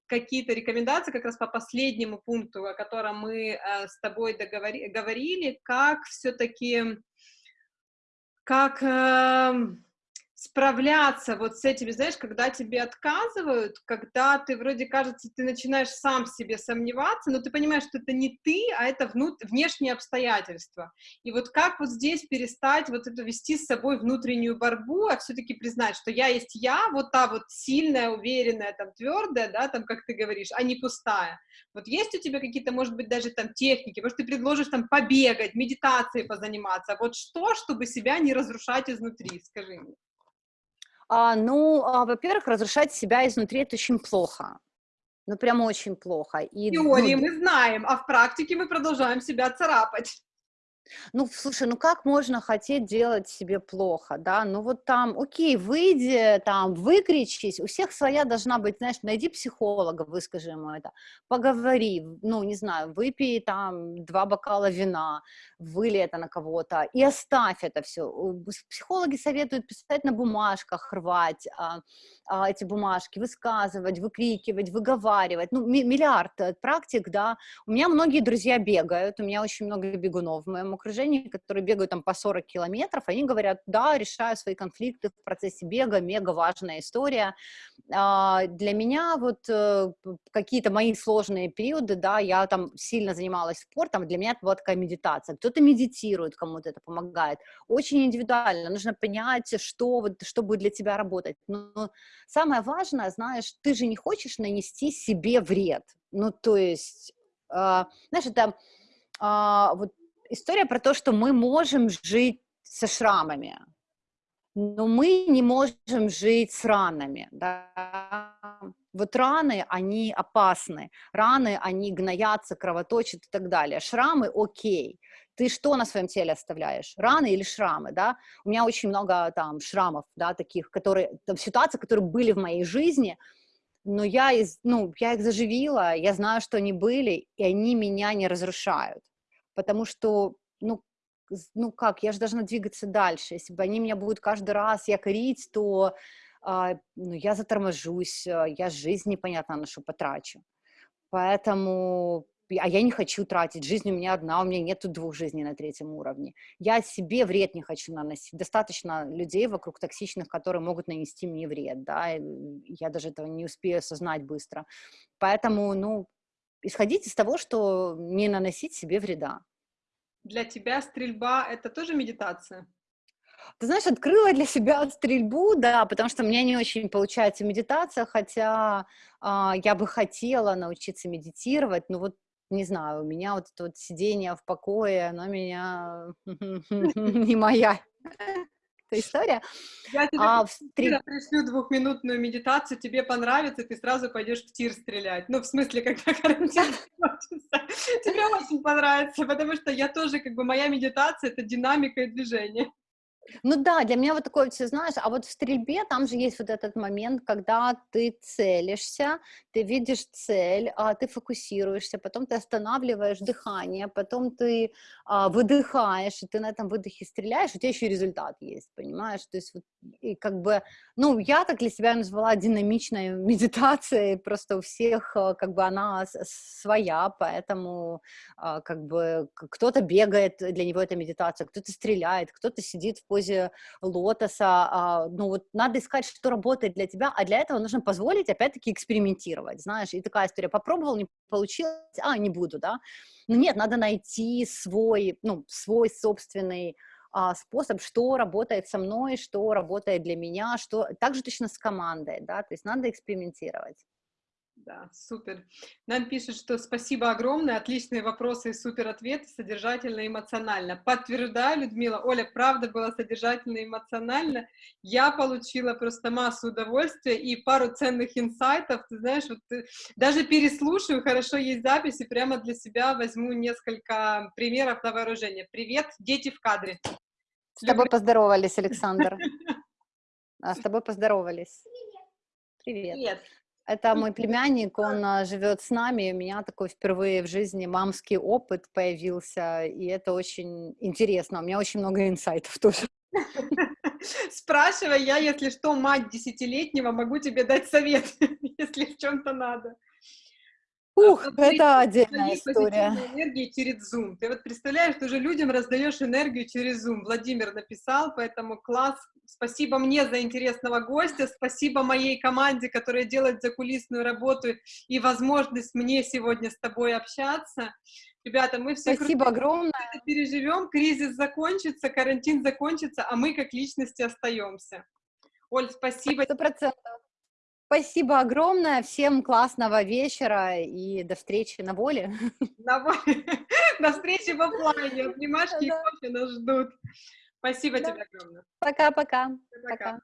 какие-то рекомендации как раз по последнему пункту, о котором мы э, с тобой договорили, как все-таки, как... Справляться вот с этими, знаешь, когда тебе отказывают, когда ты вроде кажется, ты начинаешь сам себе сомневаться, но ты понимаешь, что это не ты, а это внут... внешние обстоятельства. И вот как вот здесь перестать вот это вести с собой внутреннюю борьбу, а все-таки признать, что я есть я, вот та вот сильная, уверенная, там, твердая, да, там, как ты говоришь, а не пустая. Вот есть у тебя какие-то, может быть, даже там техники, может, ты предложишь там побегать, медитацией позаниматься, вот что, чтобы себя не разрушать изнутри, скажи мне. А, ну, а, во-первых, разрушать себя изнутри это очень плохо. Ну, прям очень плохо. И, в теории ну, мы знаем, а в практике мы продолжаем себя царапать. Ну, слушай, ну как можно хотеть делать себе плохо, да? Ну вот там, окей, выйди, там, выкричись, у всех своя должна быть, знаешь, найди психолога, выскажи ему это, поговори, ну, не знаю, выпей там два бокала вина, выли это на кого-то и оставь это все. Психологи советуют писать на бумажках, рвать а, а, эти бумажки, высказывать, выкрикивать, выговаривать, ну, миллиард э, практик, да. У меня многие друзья бегают, у меня очень много бегунов в моем окружении, которые бегают там по 40 километров, они говорят, да, решаю свои конфликты в процессе бега, мега важная история. А, для меня вот э, какие-то мои сложные периоды, да, я там сильно занималась спортом, для меня это была такая медитация. Кто-то медитирует, кому-то это помогает. Очень индивидуально, нужно понять, что, вот, что будет для тебя работать. Но самое важное, знаешь, ты же не хочешь нанести себе вред. Ну, то есть, э, знаешь, это э, вот история про то, что мы можем жить со шрамами, но мы не можем жить с ранами. Да? Вот раны, они опасны, раны, они гноятся, кровоточат и так далее. Шрамы окей. Ты что на своем теле оставляешь? Раны или шрамы, да? У меня очень много там шрамов, да, таких, которые, там, ситуаций, которые были в моей жизни, но я, из, ну, я их заживила, я знаю, что они были, и они меня не разрушают, потому что ну, ну как, я же должна двигаться дальше. Если бы они меня будут каждый раз якорить, то а, ну, я заторможусь, а, я жизнь непонятно на что потрачу. Поэтому, а я не хочу тратить, жизнь у меня одна, у меня нет двух жизней на третьем уровне. Я себе вред не хочу наносить. Достаточно людей вокруг токсичных, которые могут нанести мне вред, да, я даже этого не успею осознать быстро. Поэтому, ну, исходить из того, что не наносить себе вреда. Для тебя стрельба — это тоже медитация? Ты знаешь, открыла для себя стрельбу, да, потому что меня не очень получается медитация, хотя а, я бы хотела научиться медитировать, но вот не знаю, у меня вот это вот сидение в покое, оно меня не моя эта история. Я тебе а, в три... пришлю двухминутную медитацию, тебе понравится, ты сразу пойдешь в тир стрелять. Ну, в смысле, когда карантин Тебе очень понравится, потому что я тоже, как бы, моя медитация — это динамика и движение. Ну да, для меня вот такое все, знаешь, а вот в стрельбе там же есть вот этот момент, когда ты целишься, ты видишь цель, а, ты фокусируешься, потом ты останавливаешь дыхание, потом ты а, выдыхаешь, и ты на этом выдохе стреляешь, у тебя еще и результат есть, понимаешь? То есть вот, и как бы, ну, я так для себя назвала динамичной медитацией, просто у всех а, как бы она своя, поэтому а, как бы кто-то бегает, для него это медитация, кто-то стреляет, кто-то сидит в позе лотоса, а, ну вот надо искать, что работает для тебя, а для этого нужно позволить, опять-таки, экспериментировать, знаешь, и такая история, попробовал, не получилось, а, не буду, да, но нет, надо найти свой, ну, свой собственный а, способ, что работает со мной, что работает для меня, что также точно с командой, да, то есть надо экспериментировать. Да, супер. Нам пишут, что спасибо огромное, отличные вопросы и супер ответы, содержательно и эмоционально. Подтверждаю, Людмила, Оля, правда было содержательно и эмоционально. Я получила просто массу удовольствия и пару ценных инсайтов. Ты знаешь, вот ты, даже переслушаю, хорошо есть записи, прямо для себя возьму несколько примеров на вооружение. Привет, дети в кадре. С тобой поздоровались, Александр. А, с тобой поздоровались. Привет. Привет. Это мой племянник, он а, живет с нами, у меня такой впервые в жизни мамский опыт появился, и это очень интересно, у меня очень много инсайтов тоже. Спрашивай, я, если что, мать десятилетнего, могу тебе дать совет, если в чем-то надо. Ух, а это отдельная история. энергии через Zoom. Ты вот представляешь, ты уже людям раздаешь энергию через Zoom. Владимир написал, поэтому класс. Спасибо мне за интересного гостя, спасибо моей команде, которая делает закулисную работу и возможность мне сегодня с тобой общаться. Ребята, мы все Спасибо огромное. это переживем, кризис закончится, карантин закончится, а мы как личности остаемся. Оль, спасибо. Сто процентов. Спасибо огромное, всем классного вечера и до встречи на воле. На воле. До встречи в офлайне. Обнимашки и кофе нас ждут. Спасибо тебе огромное. Пока-пока. Пока.